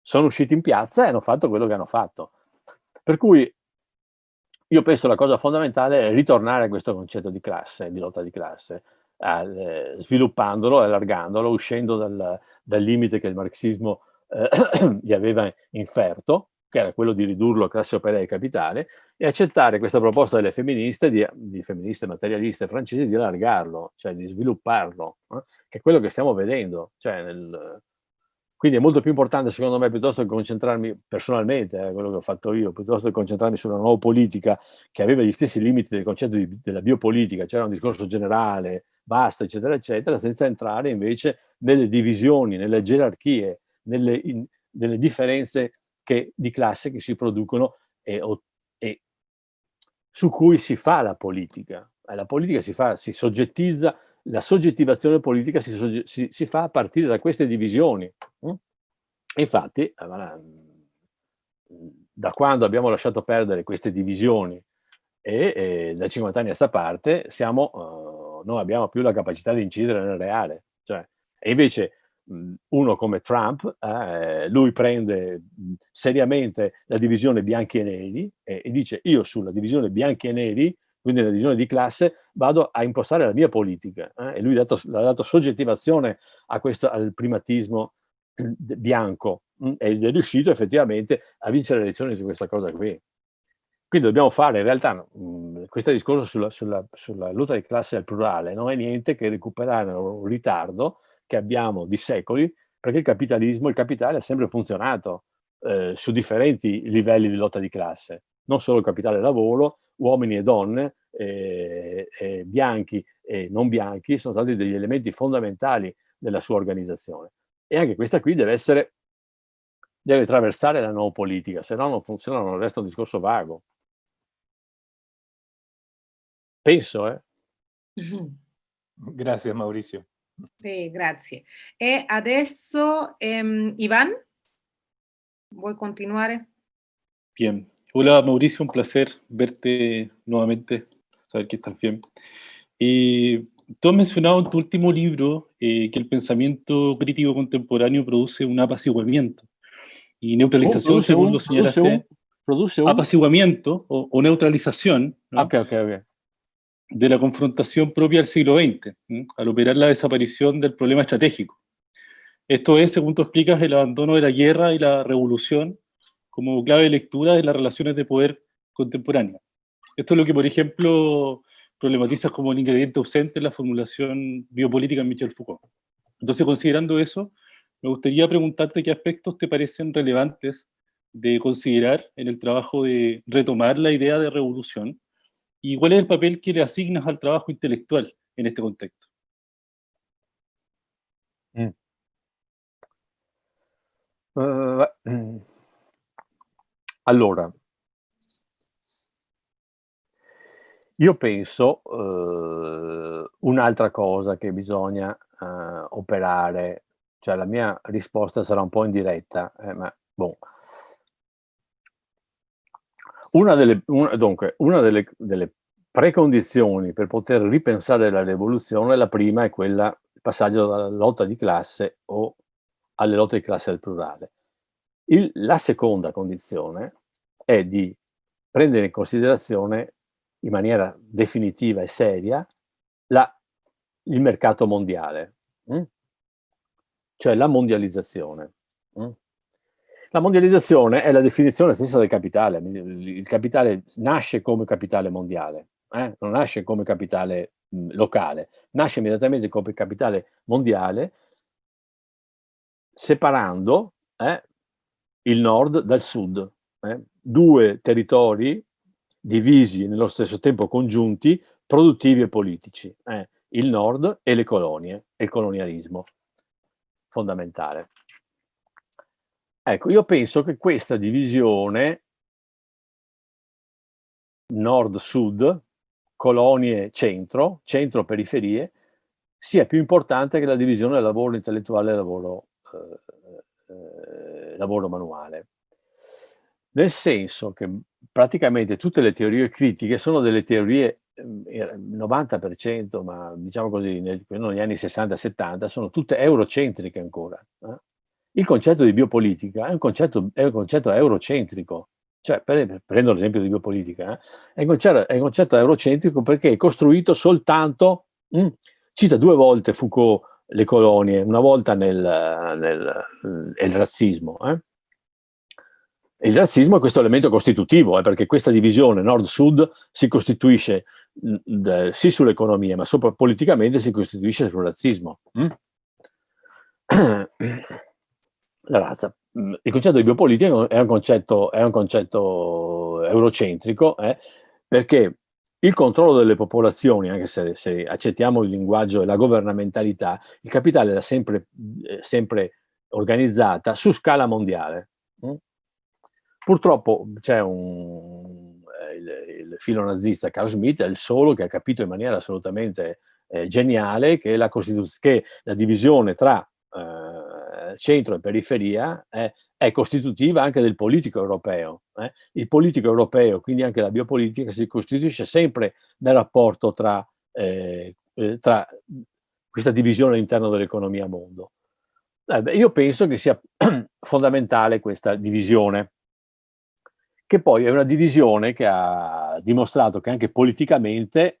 sono usciti in piazza e hanno fatto quello che hanno fatto. Per cui io penso la cosa fondamentale è ritornare a questo concetto di classe, di lotta di classe, eh, sviluppandolo, allargandolo, uscendo dal, dal limite che il marxismo eh, gli aveva inferto, che era quello di ridurlo a classe operaia e capitale, e accettare questa proposta delle femministe, di, di femministe materialiste francesi, di allargarlo, cioè di svilupparlo, eh? che è quello che stiamo vedendo. Cioè nel, quindi è molto più importante, secondo me, piuttosto che concentrarmi personalmente, eh, quello che ho fatto io, piuttosto che concentrarmi sulla nuova politica che aveva gli stessi limiti del concetto di, della biopolitica, c'era un discorso generale, basta, eccetera, eccetera, senza entrare invece nelle divisioni, nelle gerarchie, nelle, in, nelle differenze che, di classe che si producono e, e, su cui si fa la politica. La politica si, fa, si soggettizza, la soggettivazione politica si, si, si fa a partire da queste divisioni. Mm? Infatti, eh, da quando abbiamo lasciato perdere queste divisioni e, e da 50 anni a questa parte siamo... Non abbiamo più la capacità di incidere nel reale. Cioè, e invece uno come Trump, eh, lui prende seriamente la divisione bianchi e neri e, e, dice io sulla divisione bianchi e neri, quindi la divisione di classe, vado a impostare la mia politica. Eh? E lui ha dato, ha dato soggettivazione questo, al primatismo bianco mh, ed è riuscito effettivamente a vincere le elezioni su questa cosa qui. Quindi dobbiamo fare, in realtà, mh, questo discorso sulla, sulla, sulla, lotta di classe al plurale non è niente che recuperare un ritardo che abbiamo di secoli, perché il capitalismo, il capitale ha sempre funzionato eh, su differenti livelli di lotta di classe, non solo il capitale lavoro, uomini e donne, eh, eh, bianchi e non bianchi, sono stati degli elementi fondamentali della sua organizzazione. E anche questa qui deve essere, deve attraversare la nuova politica, se no non funziona, non resta un discorso vago. Penso, eh. Grazie Mauricio. Sì, grazie. E adesso, um, Iván, ¿vuoi continuare? Bien. Hola Mauricio, un placer verte nuevamente, saber que estás bien. Eh, tú has mencionado en tu último libro eh, que el pensamiento crítico contemporáneo produce un apaciguamiento y neutralización, según lo señalaste, produce un, apaciguamiento o, o neutralización. ¿no? Ok, ok, ok de la confrontación propia del siglo XX, al operar la desaparición del problema estratégico. Esto es, según tú explicas, el abandono de la guerra y la revolución como clave de lectura de las relaciones de poder contemporáneas. Esto es lo que, por ejemplo, problematiza como un ingrediente ausente en la formulación biopolítica en Michel Foucault. Entonces, considerando eso, me gustaría preguntarte qué aspectos te parecen relevantes de considerar en el trabajo de retomar la idea de revolución y cuál es el papel que le asignas al trabajo intelectual en este contexto. Mm. Uh, allora, io penso uh, un'altra cosa che bisogna uh, operare, cioè la mia risposta sarà un po' indiretta, eh, ma boh. Una delle, una, dunque, una delle, delle precondizioni per poter ripensare la rivoluzione, la prima è quella, il passaggio dalla lotta di classe o alle lotte di classe al plurale. Il, la seconda condizione è di prendere in considerazione in maniera definitiva e seria la, il mercato mondiale, hm? cioè la mondializzazione. La mondializzazione è la definizione stessa del capitale. Il capitale nasce come capitale mondiale, eh? non nasce come capitale mh, locale, nasce immediatamente come capitale mondiale separando eh, il nord dal sud. Eh? Due territori divisi nello stesso tempo congiunti, produttivi e politici. Eh? Il nord e le colonie, e il colonialismo fondamentale. Ecco, io penso che questa divisione nord-sud, colonie-centro, centro-periferie, sia più importante che la divisione del lavoro intellettuale e lavoro, eh, eh, lavoro manuale. Nel senso che praticamente tutte le teorie critiche sono delle teorie, ehm, 90%, ma diciamo così, negli anni 60-70, sono tutte eurocentriche ancora. Eh? Il concetto di biopolitica è un concetto, è un concetto eurocentrico, cioè per, prendo l'esempio di biopolitica, eh, è, un concetto, è, un concetto, eurocentrico perché è costruito soltanto, mh, mm, cita due volte Foucault le colonie, una volta nel, nel, nel razzismo. Eh. Il razzismo è questo elemento costitutivo, eh, perché questa divisione nord-sud si costituisce mh, sì sull'economia, ma sopra politicamente si costituisce sul razzismo. Mm? la razza. Mm, il concetto di biopolitica è un concetto, è un concetto eurocentrico, eh, perché il controllo delle popolazioni, anche se, se, accettiamo il linguaggio e la governamentalità, il capitale l'ha sempre, eh, sempre, organizzata su scala mondiale. Mm? Purtroppo c'è un, eh, il, il, filo nazista Carl Schmitt è il solo che ha capito in maniera assolutamente eh, geniale che la, che la divisione tra eh, centro e periferia eh, è costitutiva anche del politico europeo. Eh. Il politico europeo, quindi anche la biopolitica, si costituisce sempre nel rapporto tra, eh, eh tra questa divisione all'interno dell'economia mondo. Eh, beh, io penso che sia fondamentale questa divisione, che poi è una divisione che ha dimostrato che anche politicamente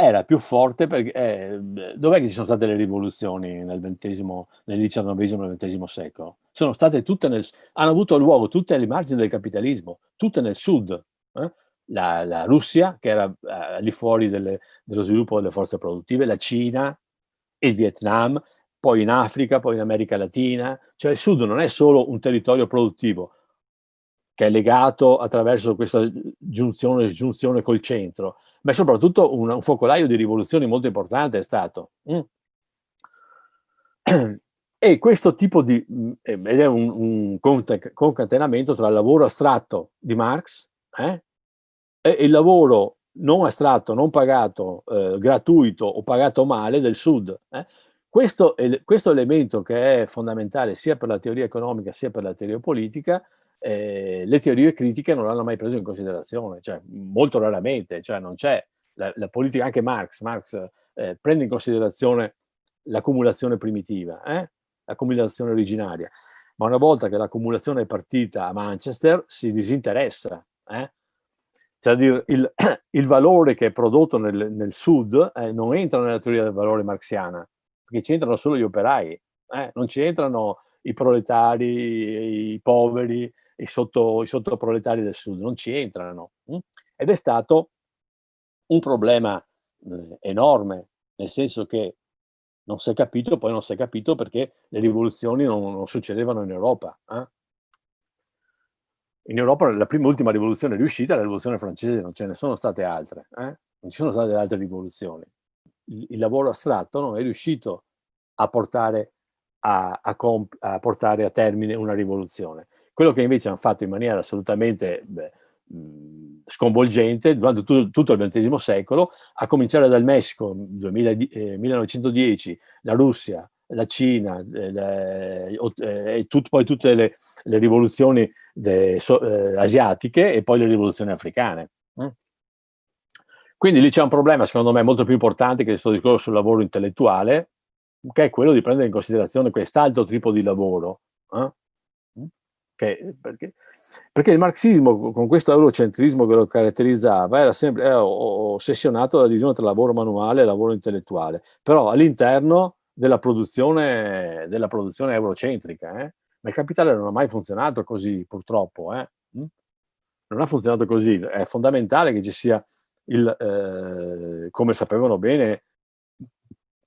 era più forte perché eh, dov'è che ci sono state le rivoluzioni nel XX, nel XIX e XX secolo? Sono state tutte nel, hanno avuto luogo tutte alle margini del capitalismo, tutte nel sud. Eh? La, la, Russia, che era eh, di fuori delle, dello sviluppo delle forze produttive, la Cina, il Vietnam, poi in Africa, poi in America Latina. Cioè il sud non è solo un territorio produttivo, che è legato attraverso questa giunzione, giunzione col centro, ma soprattutto un, un focolaio di rivoluzioni molto importante è stato. Mm. E questo tipo di, mm, ed è un, un concatenamento tra il lavoro astratto di Marx eh, e il lavoro non astratto, non pagato, eh, gratuito o pagato male del Sud. Eh. Questo, questo, elemento che è fondamentale sia per la teoria economica sia per la teoria politica eh, le teorie critiche non l'hanno mai preso in considerazione, cioè molto raramente, cioè non c'è la, la, politica, anche Marx, Marx eh, prende in considerazione l'accumulazione primitiva, eh? l'accumulazione originaria, ma una volta che l'accumulazione è partita a Manchester si disinteressa, eh? cioè il, il, valore che è prodotto nel, nel sud eh, non entra nella teoria del valore marxiana, perché ci entrano solo gli operai, eh? non ci entrano i proletari, i poveri, i, sotto, i sottoproletari del sud, non ci entrano. Hm? Ed è stato un problema eh, enorme, nel senso che non si è capito, poi non si è capito perché le rivoluzioni non, non succedevano in Europa. Eh? In Europa la prima e ultima rivoluzione riuscita è la rivoluzione francese, non ce ne sono state altre, eh? non ci sono state altre rivoluzioni. Il, il lavoro astratto non è riuscito a portare a, a, a, portare a termine una rivoluzione. Quello che invece hanno fatto in maniera assolutamente beh, sconvolgente durante tutto, tutto il XX secolo, a cominciare dal Messico, 2000, eh, 1910, la Russia, la Cina, eh, eh, tut, poi tutte le, le rivoluzioni de, so, eh, asiatiche e poi le rivoluzioni africane. Mm? Quindi lì c'è un problema, secondo me, molto più importante che questo discorso sul lavoro intellettuale, che è quello di prendere in considerazione quest'altro tipo di lavoro. Eh? Che, perché, perché, il marxismo, con questo eurocentrismo che lo caratterizzava, era sempre era ossessionato dalla divisione tra lavoro manuale e lavoro intellettuale, però all'interno della produzione, della produzione eurocentrica. Eh? Ma il capitale non ha mai funzionato così, purtroppo. Eh? Mm? Non ha funzionato così. È fondamentale che ci sia il, eh, come sapevano bene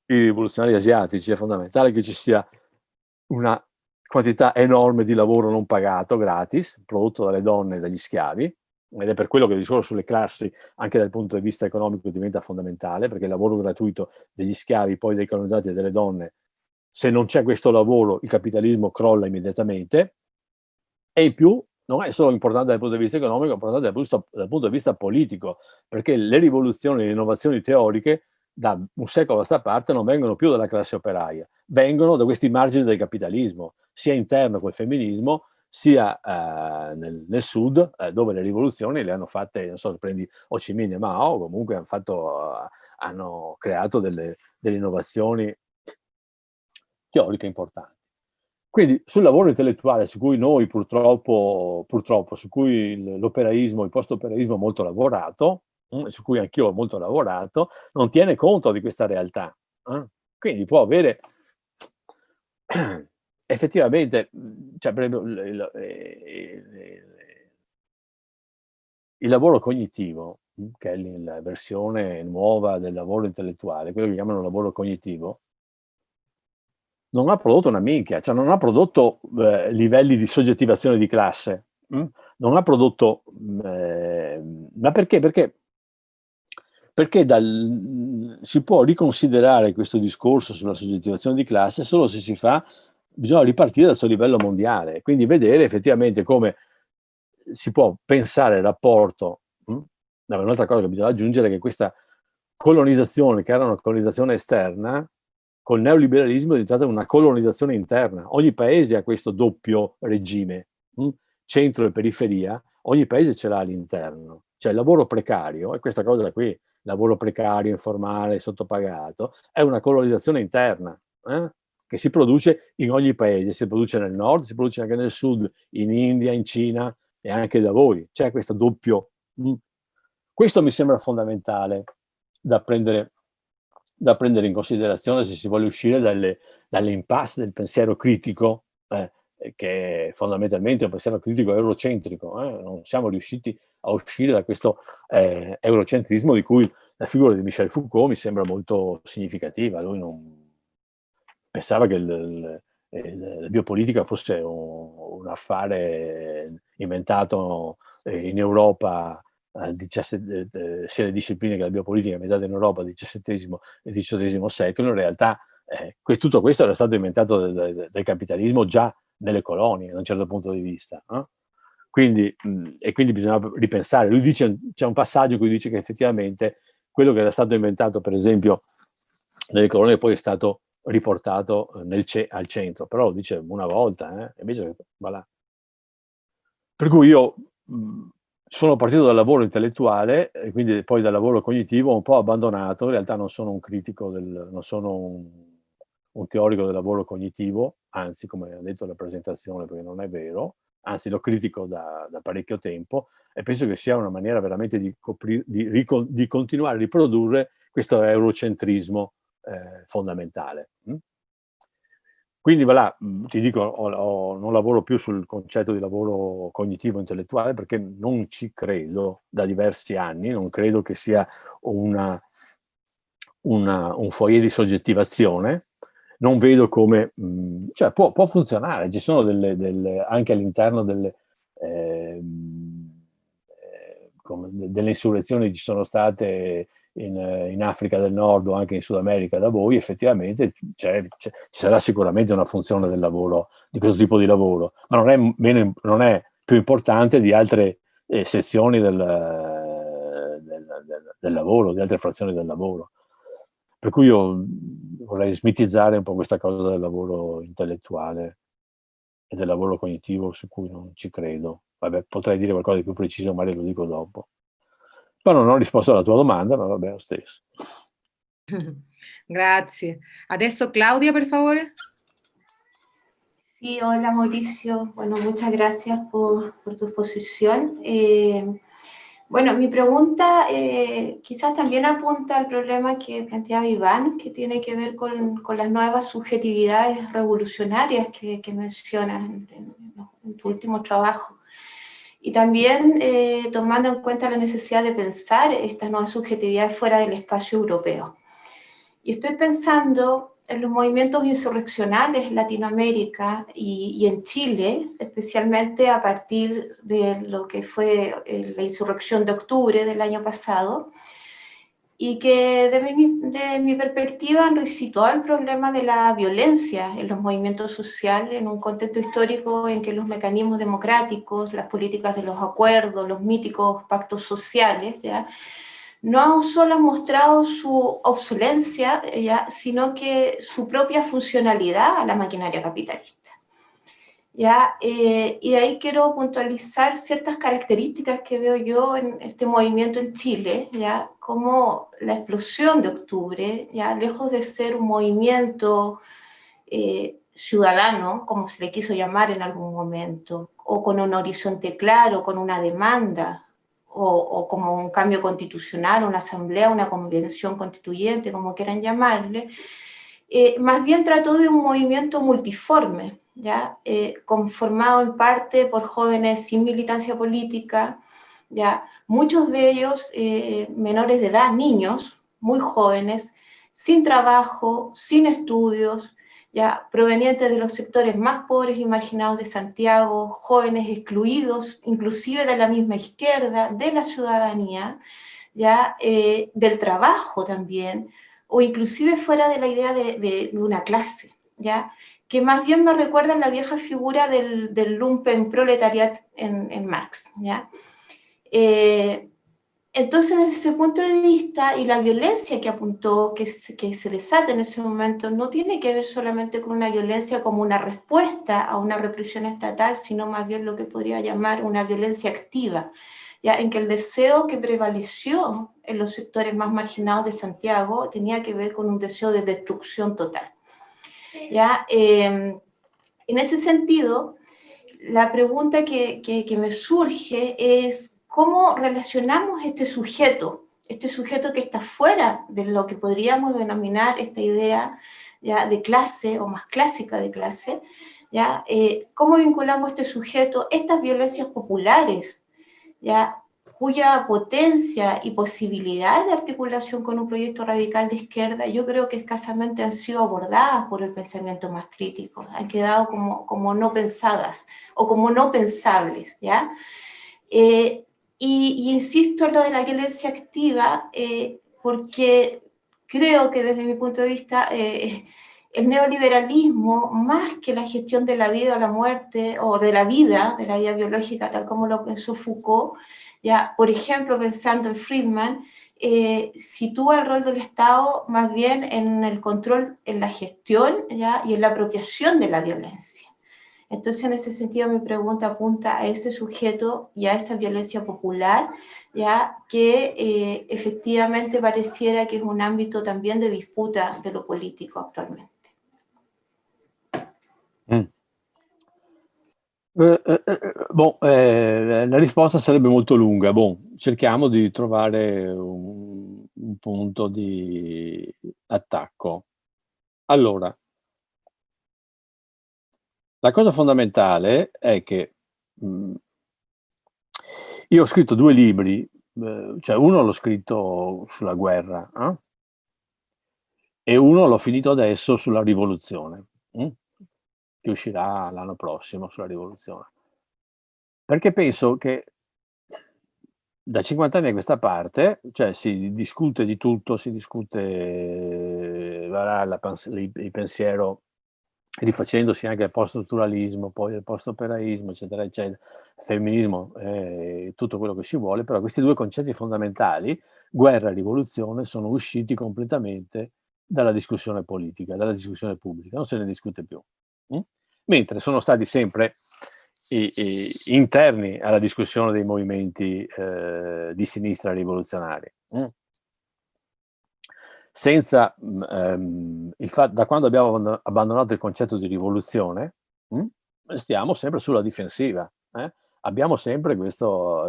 i rivoluzionari asiatici, è fondamentale che ci sia una quantità enorme di lavoro non pagato, gratis, prodotto dalle donne e dagli schiavi, ed è per quello che il discorso sulle classi, anche dal punto di vista economico, diventa fondamentale, perché il lavoro gratuito degli schiavi, poi dei colonizzati e delle donne, se non c'è questo lavoro, il capitalismo crolla immediatamente, e in più non è solo importante dal punto di vista economico, è importante dal punto, dal punto di vista politico, perché le rivoluzioni, le innovazioni teoriche da un secolo a questa parte non vengono più dalla classe operaia, vengono da questi margini del capitalismo, sia interno col femminismo, sia eh, nel, nel, sud, eh, dove le rivoluzioni le hanno fatte, non so se prendi Ho Chi Minh e Mao, comunque hanno, fatto, hanno creato delle, delle innovazioni teoriche importanti. Quindi sul lavoro intellettuale su cui noi purtroppo, purtroppo su cui l'operaismo, il post-operaismo ha molto lavorato, Mm, su cui anch'io ho molto lavorato, non tiene conto di questa realtà. Eh? Quindi può avere effettivamente, mm, cioè, il, il, il, il, lavoro cognitivo, mm, che è la versione nuova del lavoro intellettuale, quello che chiamano lavoro cognitivo, non ha prodotto una minchia, cioè non ha prodotto eh, livelli di soggettivazione di classe, non ha prodotto, eh, ma perché? Perché perché dal, si può riconsiderare questo discorso sulla soggettivazione di classe solo se si fa, bisogna ripartire dal suo livello mondiale, quindi vedere effettivamente come si può pensare il rapporto, hm? un'altra cosa che bisogna aggiungere è che questa colonizzazione, che era una colonizzazione esterna, col neoliberalismo è diventata una colonizzazione interna. Ogni paese ha questo doppio regime, hm? centro e periferia, ogni paese ce l'ha all'interno. Cioè il lavoro precario, e questa cosa qui, lavoro precario, informale, sottopagato, è una colonizzazione interna eh? Che si produce in ogni paese, si produce nel nord, si produce anche nel sud, in India, in Cina e anche da voi. C'è questo doppio. Mm. Questo mi sembra fondamentale da prendere, da prendere in considerazione se si vuole uscire dalle, dalle impasse del pensiero critico, eh, che è fondamentalmente un pensiero critico eurocentrico. Eh? Non siamo riusciti a uscire da questo eh, eurocentrismo di cui la figura di Michel Foucault mi sembra molto significativa. Lui non pensava che il, il, il, la biopolitica fosse un, un affare inventato eh, in Europa eh, 17, eh, sia le discipline che la biopolitica inventata in Europa al XVII e XVIII secolo, in realtà eh, tutto questo era stato inventato dal, dal, capitalismo già nelle colonie, da un certo punto di vista. No? Quindi, mh, e quindi bisogna ripensare. Lui dice, c'è un passaggio in cui dice che effettivamente quello che era stato inventato, per esempio, nelle colonie poi è stato riportato eh, nel al centro, però lo dice una volta, eh? invece voilà. Per cui io mh, sono partito dal lavoro intellettuale e quindi poi dal lavoro cognitivo un po' abbandonato, in realtà non sono un critico, del, non sono un, un teorico del lavoro cognitivo, anzi come ha detto la presentazione perché non è vero, anzi lo critico da, da, parecchio tempo e penso che sia una maniera veramente di, di, di continuare a riprodurre questo eurocentrismo eh, fondamentale. Mm? quindi voilà, ti dico, ho, ho, non lavoro più sul concetto di lavoro cognitivo-intellettuale perché non ci credo da diversi anni, non credo che sia una, una, un foyer di soggettivazione, non vedo come, mh, cioè può, può, funzionare, ci sono delle, delle anche all'interno delle, eh, delle insurrezioni ci sono state in, in, Africa del Nord o anche in Sud America da voi, effettivamente ci sarà sicuramente una funzione del lavoro, di questo tipo di lavoro, ma non è, meno, non è più importante di altre eh, sezioni del, del, del, del, lavoro, di altre frazioni del lavoro. Per cui io vorrei smitizzare un po' questa cosa del lavoro intellettuale e del lavoro cognitivo su cui non ci credo. Vabbè, potrei dire qualcosa di più preciso, magari lo dico dopo. Ma non ho risposto alla tua domanda, ma va bene lo stesso. Grazie. Adesso Claudia, per favore. Sí, hola Mauricio. Bueno, muchas gracias por, por tu exposición. Eh, bueno, mi pregunta eh, quizás también apunta al problema que planteaba Iván, que tiene que ver con, con las nuevas subjetividades revolucionarias que, que mencionas en, en, en tu último trabajo y también eh, tomando en cuenta la necesidad de pensar estas nuevas subjetividades fuera del espacio europeo. Y estoy pensando en los movimientos insurreccionales en Latinoamérica y, y en Chile, especialmente a partir de lo que fue eh, la insurrección de octubre del año pasado, y que de mi, de mi perspectiva han resituado el problema de la violencia en los movimientos sociales en un contexto histórico en que los mecanismos democráticos, las políticas de los acuerdos, los míticos pactos sociales, ¿ya? no solo han mostrado su obsolencia, ¿ya? sino que su propia funcionalidad a la maquinaria capitalista. ¿Ya? Eh, y de ahí quiero puntualizar ciertas características que veo yo en este movimiento en Chile, ¿ya? como la explosión de octubre, ya lejos de ser un movimiento eh, ciudadano, como se le quiso llamar en algún momento, o con un horizonte claro, con una demanda, o, o como un cambio constitucional, una asamblea, una convención constituyente, como quieran llamarle, eh, más bien trató de un movimiento multiforme, ¿ya? Eh, conformado en parte por jóvenes sin militancia política, ¿ya? muchos de ellos eh, menores de edad, niños, muy jóvenes, sin trabajo, sin estudios, ya provenientes de los sectores más pobres y marginados de Santiago, jóvenes excluidos, inclusive de la misma izquierda, de la ciudadanía, ya eh, del trabajo también, o inclusive fuera de la idea de, de, de una clase, ya que más bien me recuerda la vieja figura del, del lumpen proletariat en, Marx. ¿ya? Eh, entonces, desde ese punto de vista, y la violencia que apuntó, que se, que se en ese momento, no tiene que ver solamente con una violencia como una respuesta a una represión estatal, sino más bien lo que podría llamar una violencia activa, ya en que el deseo que prevaleció en los sectores más marginados de Santiago tenía que ver con un deseo de destrucción total. ¿Ya? Eh, en ese sentido, la pregunta que, que, que, me surge es cómo relacionamos este sujeto, este sujeto que está fuera de lo que podríamos denominar esta idea ya de clase o más clásica de clase, ¿ya? Eh, cómo vinculamos este sujeto, estas violencias populares, ¿ya? Cuya potencia y posibilidades de articulación con un proyecto radical de izquierda yo creo que escasamente han sido abordadas por el pensamiento más crítico, han quedado como, como no pensadas o como no pensables, ¿ya? Eh, y, y, insisto en lo de la violencia activa eh, porque creo que desde mi punto de vista eh, el neoliberalismo, más que la gestión de la vida o la muerte, o de la vida, de la vida biológica, tal como lo pensó Foucault, ya, por ejemplo, pensando en Friedman, eh, sitúa el rol del Estado más bien en el control, en la gestión ¿ya? y en la apropiación de la violencia. Entonces, en ese sentido, mi pregunta apunta a ese sujeto y a esa violencia popular, ya que eh, efectivamente pareciera que es un ámbito también de disputa de lo político actualmente. Mm. Eh, eh, eh, boh, eh, la risposta sarebbe molto lunga. Bon, cerchiamo di trovare un, un punto di attacco. Allora, la cosa fondamentale è che mh, mm, io ho scritto due libri, eh, cioè uno l'ho scritto sulla guerra eh? e uno l'ho finito adesso sulla rivoluzione, eh? Che uscirà l'anno prossimo sulla rivoluzione. Perché penso che da 50 anni a questa parte, cioè si discute di tutto, si discute eh, la, la, il pensiero rifacendosi anche al post-strutturalismo, poi al post-operaismo, eccetera, eccetera, femminismo, eh, tutto quello che si vuole, però questi due concetti fondamentali, guerra e rivoluzione, sono usciti completamente dalla discussione politica, dalla discussione pubblica, non se ne discute più. Mm? Mentre sono stati sempre i, i, interni alla discussione dei movimenti eh, di sinistra rivoluzionari. Mm? senza ehm, il fatto, da quando abbiamo abbandonato il concetto di rivoluzione, mh, stiamo sempre sulla difensiva. Eh? Abbiamo sempre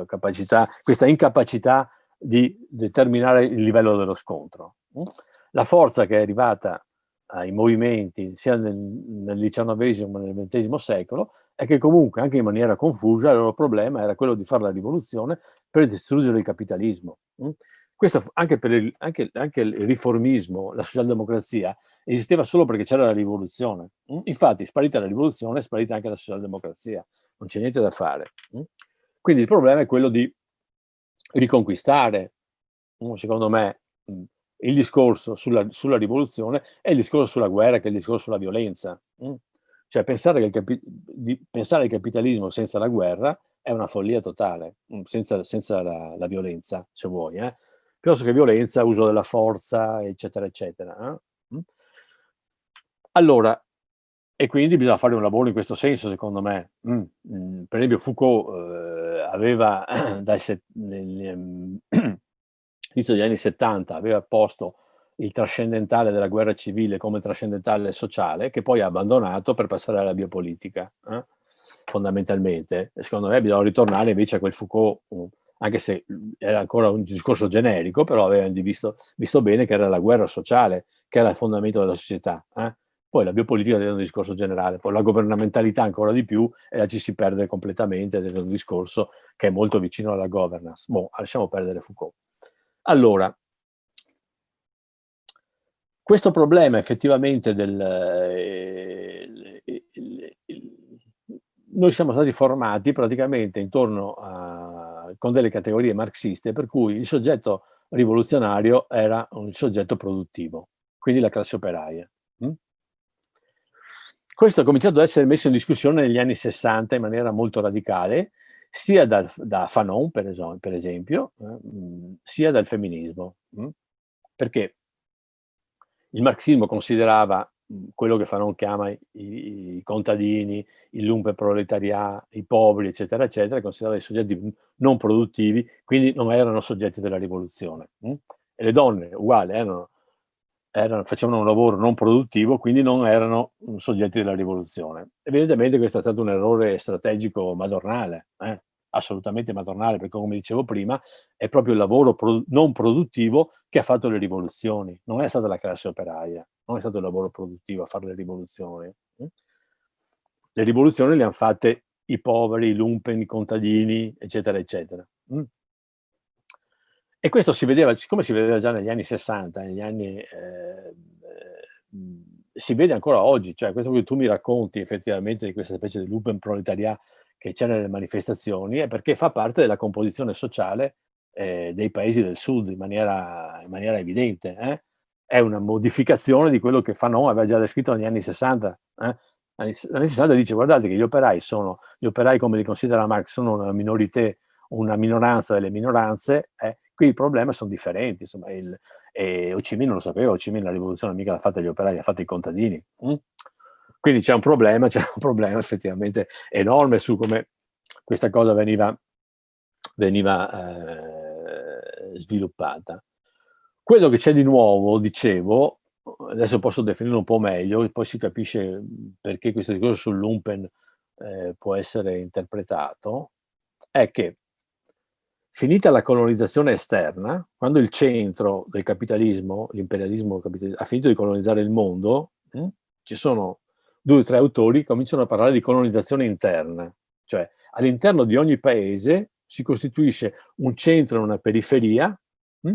capacità, questa incapacità di determinare il livello dello scontro. Mh? La forza che è arrivata ai movimenti sia nel, XIX che nel XX secolo è che comunque anche in maniera confusa il loro problema era quello di fare la rivoluzione per distruggere il capitalismo. Mh? Questo anche per il, anche, anche il riformismo, la socialdemocrazia, esisteva solo perché c'era la rivoluzione. Mm? Infatti, sparita la rivoluzione, è sparita anche la socialdemocrazia. Non c'è niente da fare. Mm? Quindi il problema è quello di riconquistare, mm, secondo me, il discorso sulla, sulla, rivoluzione e il discorso sulla guerra, che è il discorso sulla violenza. Cioè pensare, che il, di, pensare al capitalismo senza la guerra è una follia totale, senza, senza la, la, violenza, se vuoi. Eh? piuttosto che violenza, uso della forza, eccetera, eccetera. Eh? Mm? Allora, e quindi bisogna fare un lavoro in questo senso, secondo me. Mm. Mm. Per esempio Foucault eh, aveva, dai ehm, inizio degli anni 70, aveva posto il trascendentale della guerra civile come trascendentale sociale, che poi ha abbandonato per passare alla biopolitica, eh? fondamentalmente. Secondo me bisogna ritornare invece a quel Foucault anche se era ancora un discorso generico, però avevano visto, visto bene che era la guerra sociale, che era il fondamento della società. Eh? Poi la biopolitica è un discorso generale, poi la governamentalità ancora di più e la ci si perde completamente ed è un discorso che è molto vicino alla governance. Boh, lasciamo perdere Foucault. Allora, questo problema effettivamente del... Eh, noi siamo stati formati praticamente intorno a con delle categorie marxiste per cui il soggetto rivoluzionario era un soggetto produttivo, quindi la classe operaia. Mm? Questo ha cominciato ad essere messo in discussione negli anni 60 in maniera molto radicale, sia dal, da Fanon, per esempio, per esempio eh, sia dal femminismo. Mm? Perché il marxismo considerava quello che Fanon chiama i, i contadini, il lumpe proletarià, i poveri, eccetera, eccetera, considerati soggetti non produttivi, quindi non erano soggetti della rivoluzione. Hm? E le donne, uguali, erano, erano, facevano un lavoro non produttivo, quindi non erano soggetti della rivoluzione. Evidentemente questo è stato un errore strategico madornale, eh? assolutamente madornale, perché come dicevo prima, è proprio il lavoro pro non produttivo che ha fatto le rivoluzioni, non è stata la classe operaia, non è stato il lavoro produttivo a fare le rivoluzioni. Mm? Le rivoluzioni le hanno fatte i poveri, i lumpen, i contadini, eccetera, eccetera. Mm? E questo si vedeva, siccome si vedeva già negli anni 60, negli anni... Eh, eh, si vede ancora oggi, cioè questo che tu mi racconti effettivamente di questa specie di lumpen proletarià che c'è nelle manifestazioni è perché fa parte della composizione sociale eh, dei paesi del sud in maniera, in maniera evidente. Eh? È una modificazione di quello che Fanon aveva già descritto negli anni 60. Eh? Negli anni 60 dice guardate che gli operai sono, gli operai come li considera Marx, sono una minorità, una minoranza delle minoranze, eh? Qui i problemi sono differenti. Insomma, il, e Ho Chi Minh non lo sapeva, Minh la rivoluzione mica l'ha fatta gli operai, l'ha fatta i contadini. Mm? Quindi c'è un problema, c'è un problema effettivamente enorme su come questa cosa veniva, veniva eh, sviluppata. Quello che c'è di nuovo, dicevo, adesso posso definirlo un po' meglio, poi si capisce perché questo discorso sull'Umpen eh, può essere interpretato, è che finita la colonizzazione esterna, quando il centro del capitalismo, l'imperialismo ha finito di colonizzare il mondo, hm, ci sono due o tre autori cominciano a parlare di colonizzazione interna, cioè all'interno di ogni paese si costituisce un centro e una periferia, hm?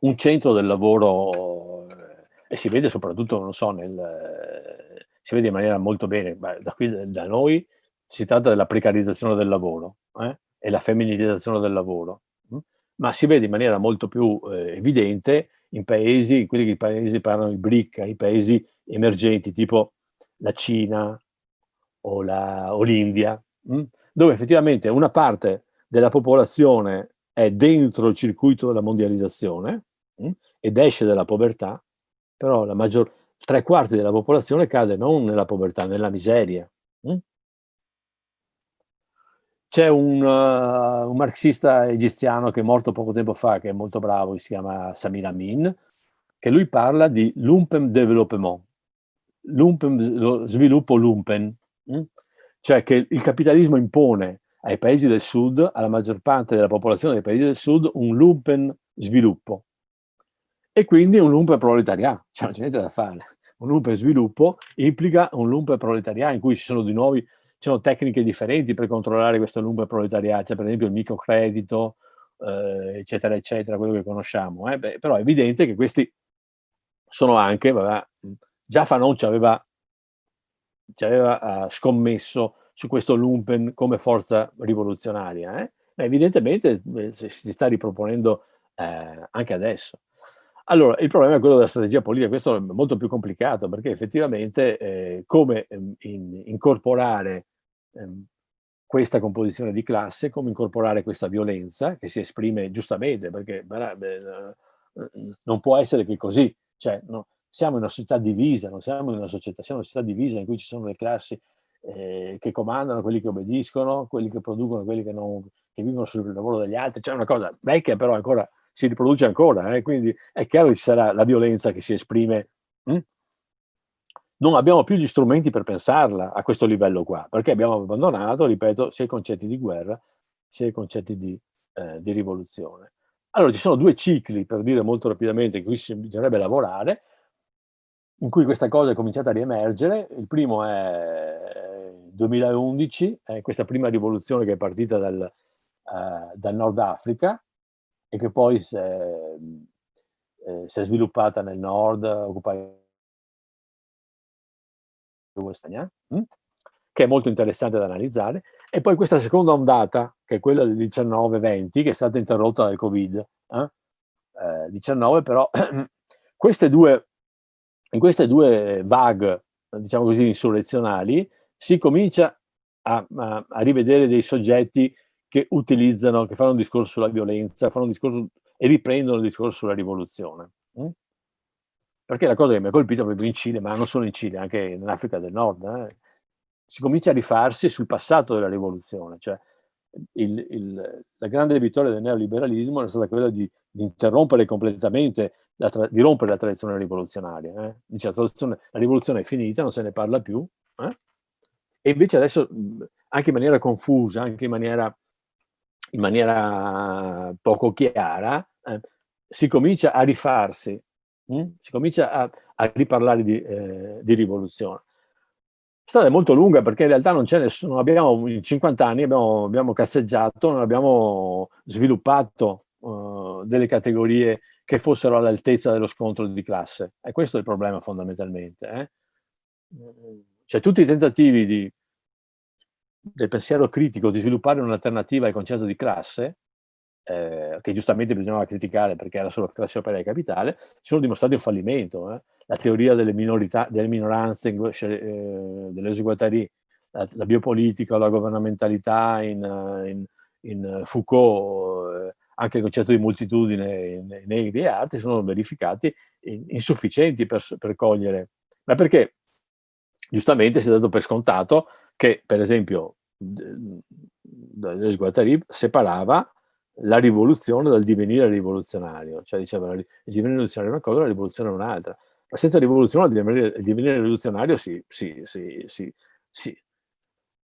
un centro del lavoro, eh, e si vede soprattutto, non so, nel, eh, si vede in maniera molto bene, da qui da noi si tratta della precarizzazione del lavoro eh? e la femminilizzazione del lavoro, hm? ma si vede in maniera molto più eh, evidente in paesi, in quelli che i paesi parlano di BRIC, i paesi emergenti tipo la Cina o l'India, hm? dove effettivamente una parte della popolazione è dentro il circuito della mondializzazione hm? ed esce dalla povertà, però la maggior, tre quarti della popolazione cade non nella povertà, nella miseria. Hm? C'è un, uh, un, marxista egiziano che è morto poco tempo fa, che è molto bravo, si chiama Samir Amin, che lui parla di lumpen development, lumpen, lo sviluppo lumpen, hm? cioè che il capitalismo impone ai paesi del sud, alla maggior parte della popolazione dei paesi del sud, un lumpen sviluppo. E quindi un lumpen proletariato, cioè non c'è niente da fare. Un lumpen sviluppo implica un lumpen proletariato in cui ci sono di nuovi ci sono tecniche differenti per controllare questo lungo proletariato, cioè per esempio il microcredito, eh, eccetera, eccetera, quello che conosciamo. Eh? Beh, però è evidente che questi sono anche, vabbè, già Fanon ci aveva, ci aveva uh, scommesso su questo lumpen come forza rivoluzionaria, eh? evidentemente eh, si sta riproponendo eh, anche adesso. Allora, il problema è quello della strategia politica, questo è molto più complicato perché effettivamente eh, come ehm, in, incorporare ehm, questa composizione di classe, come incorporare questa violenza che si esprime giustamente, perché beh, non può essere che così, cioè, no, siamo in una società divisa, non siamo in una società, siamo in una società divisa in cui ci sono le classi eh, che comandano, quelli che obbediscono, quelli che producono, quelli che, non, che vivono sul lavoro degli altri, cioè una cosa vecchia però ancora si riproduce ancora, eh? quindi è chiaro che ci sarà la violenza che si esprime hm? Non abbiamo più gli strumenti per pensarla a questo livello qua, perché abbiamo abbandonato, ripeto, sia i concetti di guerra, sia i concetti di, eh, di rivoluzione. Allora, ci sono due cicli, per dire molto rapidamente, in cui bisognerebbe lavorare, in cui questa cosa è cominciata a riemergere. Il primo è 2011, è questa prima rivoluzione che è partita dal, eh, dal Nord Africa e che poi si è, eh, si è sviluppata nel nord, occupando Westania, hm? che è molto interessante da analizzare, e poi questa seconda ondata, che è quella del 19-20, che è stata interrotta dal Covid, eh? Eh, 19, però queste due, in queste due vague, diciamo così, insurrezionali, si comincia a, a, a, rivedere dei soggetti che utilizzano, che fanno un discorso sulla violenza, fanno un discorso e riprendono il discorso sulla rivoluzione. Hm? Perché la cosa che mi ha colpito proprio in Cile, ma non solo in Cile, anche in Africa del Nord, eh, si comincia a rifarsi sul passato della rivoluzione, cioè il, il, la grande vittoria del neoliberalismo è stata quella di, di interrompere completamente, la di rompere la tradizione rivoluzionaria. Eh. Dice la, la, rivoluzione è finita, non se ne parla più, eh. e invece adesso, anche in maniera confusa, anche in maniera, in maniera poco chiara, eh, si comincia a rifarsi Mm? si comincia a, a riparlare di, eh, di, rivoluzione. La strada è molto lunga perché in realtà non c'è nessuno, abbiamo in 50 anni abbiamo, abbiamo casseggiato, non abbiamo sviluppato uh, delle categorie che fossero all'altezza dello scontro di classe. E questo è il problema fondamentalmente. Eh? Cioè tutti i tentativi di, del pensiero critico di sviluppare un'alternativa al concetto di classe eh, che giustamente bisognava criticare perché era solo classe e capitale, sono dimostrati un fallimento. Eh. La teoria delle, minorità, delle minoranze, eh, dell'eseguatarie, la, la, biopolitica, la governamentalità in, in, in Foucault, eh, anche il concetto di moltitudine nei negri e altri sono verificati insufficienti per, per cogliere. Ma perché? Giustamente si è dato per scontato che, per esempio, Guattari separava la rivoluzione dal divenire rivoluzionario, cioè diceva il divenire rivoluzionario è una cosa, la rivoluzione è un'altra. Ma senza rivoluzione il divenire, il divenire rivoluzionario si, si, si, si, si,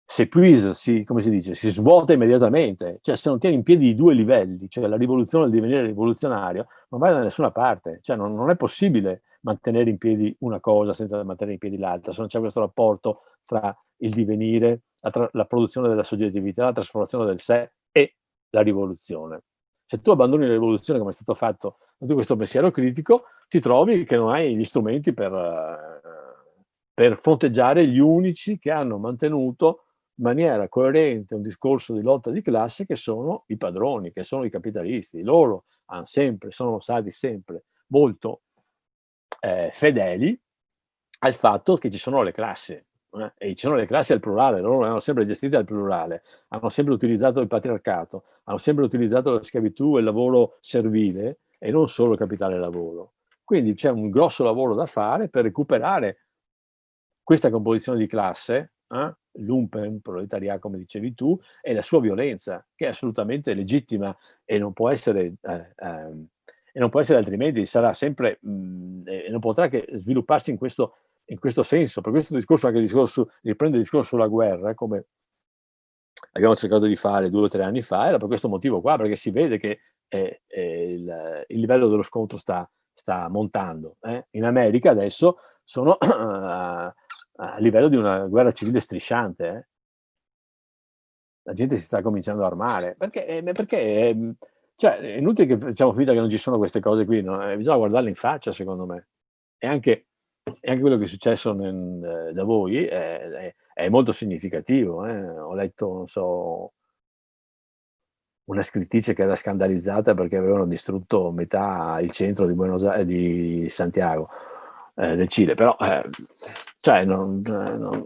si epuisa, si, come si dice, si svuota immediatamente. Cioè se non tieni in piedi i due livelli, cioè la rivoluzione e il divenire rivoluzionario, non vai da nessuna parte. Cioè non, non è possibile mantenere in piedi una cosa senza mantenere in piedi l'altra, se non c'è questo rapporto tra il divenire, la, la, produzione della soggettività, la trasformazione del sé e la rivoluzione. Se tu abbandoni la rivoluzione come è stato fatto da questo pensiero critico, ti trovi che non hai gli strumenti per, uh, per fronteggiare gli unici che hanno mantenuto in maniera coerente un discorso di lotta di classe che sono i padroni, che sono i capitalisti. Loro hanno sempre, sono stati sempre molto eh, fedeli al fatto che ci sono le classi, eh? e ci sono le classi al plurale, loro hanno sempre gestite al plurale, hanno sempre utilizzato il patriarcato, hanno sempre utilizzato la schiavitù e il lavoro servile e non solo il capitale lavoro. Quindi c'è un grosso lavoro da fare per recuperare questa composizione di classe, eh? l'umpen, proletariato come dicevi tu, e la sua violenza, che è assolutamente legittima e non può essere... Eh, ehm, e non può essere altrimenti, sarà sempre, mh, mm, e non potrà che svilupparsi in questo, in questo senso. Per questo discorso, anche il discorso, riprende il discorso sulla guerra, come abbiamo cercato di fare due o tre anni fa, era per questo motivo qua, perché si vede che eh, eh, il, il, livello dello scontro sta, sta montando. Eh? In America adesso sono a, a, livello di una guerra civile strisciante. Eh. La gente si sta cominciando a armare. Perché? Eh, perché ehm, cioè, è inutile che facciamo finta che non ci sono queste cose qui, no? Eh, bisogna guardarle in faccia, secondo me. E anche, e anche quello che è successo nel, eh, da voi è, è, è molto significativo. Eh? Ho letto, non so, una scrittrice che era scandalizzata perché avevano distrutto metà il centro di, Buenos Aires, di Santiago, eh, del Cile. Però, eh, cioè, non, non,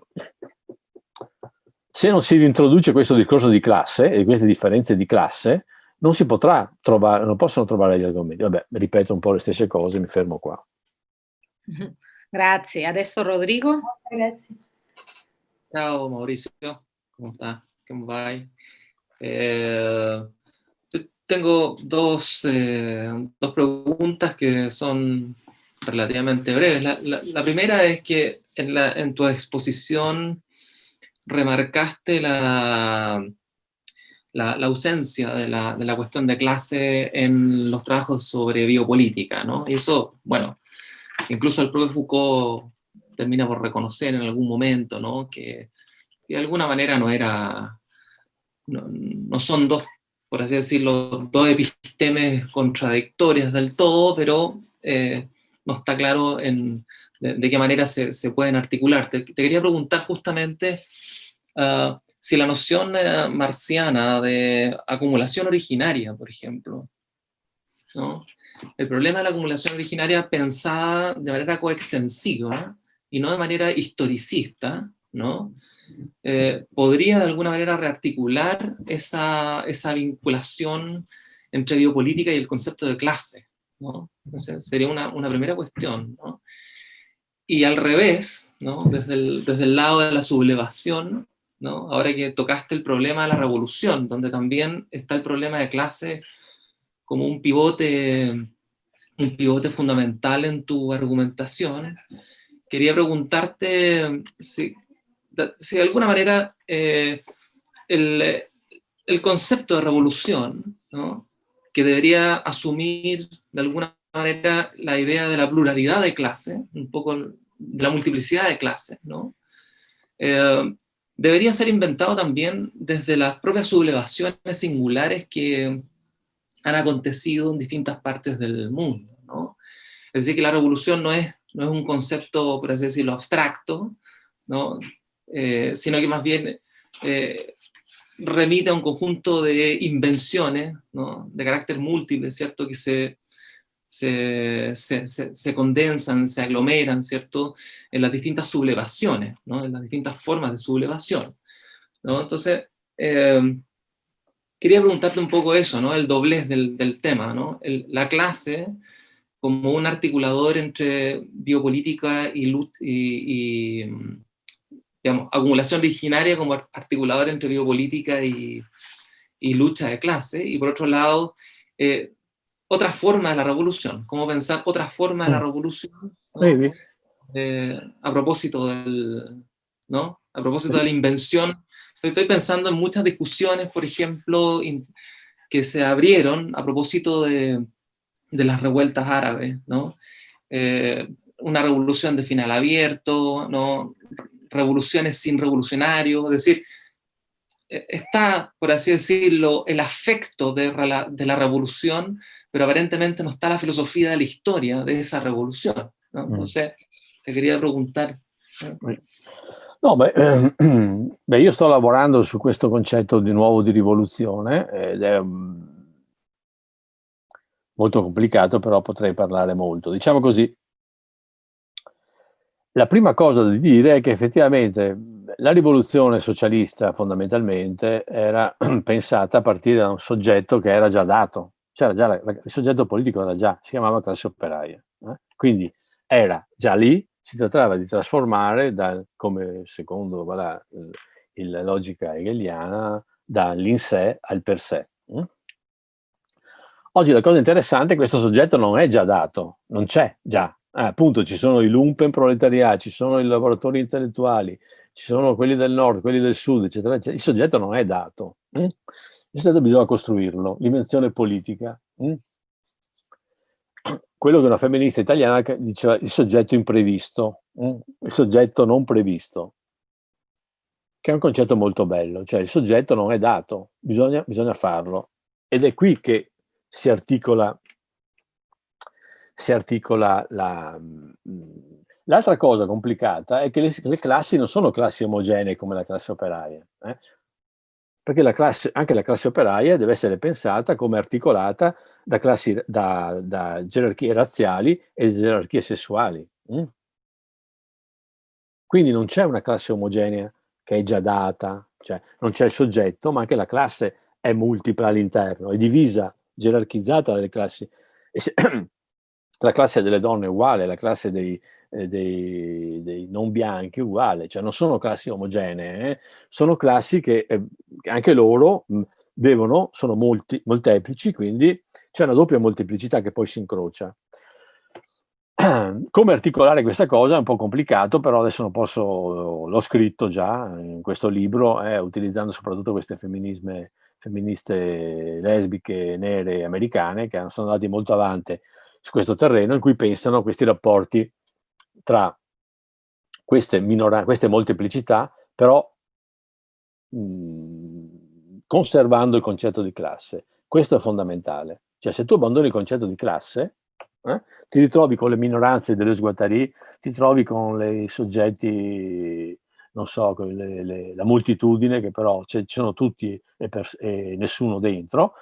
se non si introduce questo discorso di classe e queste differenze di classe, non si potrà trovare, non possono trovare gli argomenti. Vabbè, ripeto un po' le stesse cose, mi fermo qua. Grazie. Adesso Rodrigo. Grazie. Ciao Mauricio, ¿cómo está? ¿Cómo va? Eh, tengo dos, eh, dos, preguntas que son relativamente breves. La, la, la primera es que en, la, en tu exposición remarcaste la, la, ausencia de la, de la, cuestión de clase en los trabajos sobre biopolítica, ¿no? Y eso, bueno, incluso el propio Foucault termina por reconocer en algún momento, ¿no? Que, de alguna manera no era, no, son dos, por así decirlo, dos epistemes contradictorias del todo, pero eh, no está claro en, de, qué manera se, se, pueden articular. Te, quería preguntar justamente... Uh, si la noción eh, marciana de acumulación originaria, por ejemplo, ¿no? El problema de la acumulación originaria pensada de manera coextensiva y no de manera historicista, ¿no? Eh, podría de alguna manera rearticular esa, esa, vinculación entre biopolítica y el concepto de clase. ¿no? sería una, una, primera cuestión. ¿no? Y al revés, ¿no? desde, el, desde el lado de la sublevación, Ahora que tocaste el problema de la revolución, donde también está el problema de clase como un pivote, un pivote fundamental en tu argumentación, quería preguntarte si, de alguna manera eh, el, el, concepto de revolución, que debería asumir de alguna manera la idea de la pluralidad de clases, un poco de la multiplicidad de clases, ¿no? Eh, debería ser inventado también desde las propias sublevaciones singulares que han acontecido en distintas partes del mundo. Es decir, que la revolución no es, no es un concepto, por así decirlo, abstracto, ¿no? Eh, sino que más bien eh, remite a un conjunto de invenciones ¿no? de carácter múltiple, ¿cierto? que se se, se, condensan, se aglomeran, ¿cierto?, en las distintas sublevaciones, ¿no? en las distintas formas de sublevación. ¿no? Entonces, eh, quería preguntarte un poco eso, ¿no? el doblez del, del tema, ¿no? la clase como un articulador entre biopolítica y, y, y digamos, acumulación originaria como articulador entre biopolítica y, y lucha de clase, y por otro lado, eh, otra forma de la revolución, cómo pensar otra forma de la revolución, eh, a propósito del, ¿no? A propósito de la invención. Estoy pensando en muchas discusiones, por ejemplo, que se abrieron a propósito de, de las revueltas árabes, ¿no? Eh, una revolución de final abierto, ¿no? revoluciones sin revolucionario, es decir, e, está, por así decirlo, el afecto de, la revolución, pero aparentemente no está la filosofía de la historia de esa revolución. ¿no? Mm. Entonces, te quería preguntar. No, beh, eh, beh, io sto lavorando su questo concetto di nuovo di rivoluzione ed è molto complicato, però potrei parlare molto. Diciamo così, la prima cosa da dire è che effettivamente la rivoluzione socialista fondamentalmente era pensata a partire da un soggetto che era già dato, c'era già la, il soggetto politico era già, si chiamava classe operaia, eh? quindi era già lì, si trattava di trasformare, da, come secondo voilà, la logica hegeliana, dall'in sé al per sé. Eh? Oggi la cosa interessante è che questo soggetto non è già dato, non c'è già, Ah, appunto ci sono i lumpen proletariati, ci sono i lavoratori intellettuali, ci sono quelli del nord, quelli del sud, eccetera, eccetera. Il soggetto non è dato. Mm? Il soggetto bisogna costruirlo, l'invenzione politica. Mm? Quello che una femminista italiana diceva il soggetto imprevisto, mm? il soggetto non previsto, che è un concetto molto bello, cioè il soggetto non è dato, bisogna, bisogna farlo. Ed è qui che si articola si articola la... Mm, l'altra cosa complicata è che le, le, classi non sono classi omogenee come la classe operaia, eh? perché la classe, anche la classe operaia deve essere pensata come articolata da, classi, da, da gerarchie razziali e gerarchie sessuali. Mm? Quindi non c'è una classe omogenea che è già data, cioè non c'è il soggetto, ma anche la classe è multipla all'interno, è divisa, gerarchizzata dalle classi. La classe delle donne è uguale, la classe dei, eh, dei, dei, non bianchi è uguale, cioè non sono classi omogenee, eh? sono classi che eh, anche loro mh, devono, sono molti, molteplici, quindi c'è una doppia molteplicità che poi si incrocia. Come articolare questa cosa è un po' complicato, però adesso non posso, l'ho scritto già in questo libro, eh, utilizzando soprattutto queste femminisme, femministe lesbiche, nere, americane, che sono andate molto avanti su questo terreno in cui pensano questi rapporti tra queste, queste molteplicità, però mh, mhmm, conservando il concetto di classe. Questo è fondamentale. Cioè se tu abbandoni il concetto di classe, eh, ti ritrovi con le minoranze delle sguattari, ti trovi con i soggetti, non so, le, le, la moltitudine, che però ci sono tutti e, per, e nessuno dentro,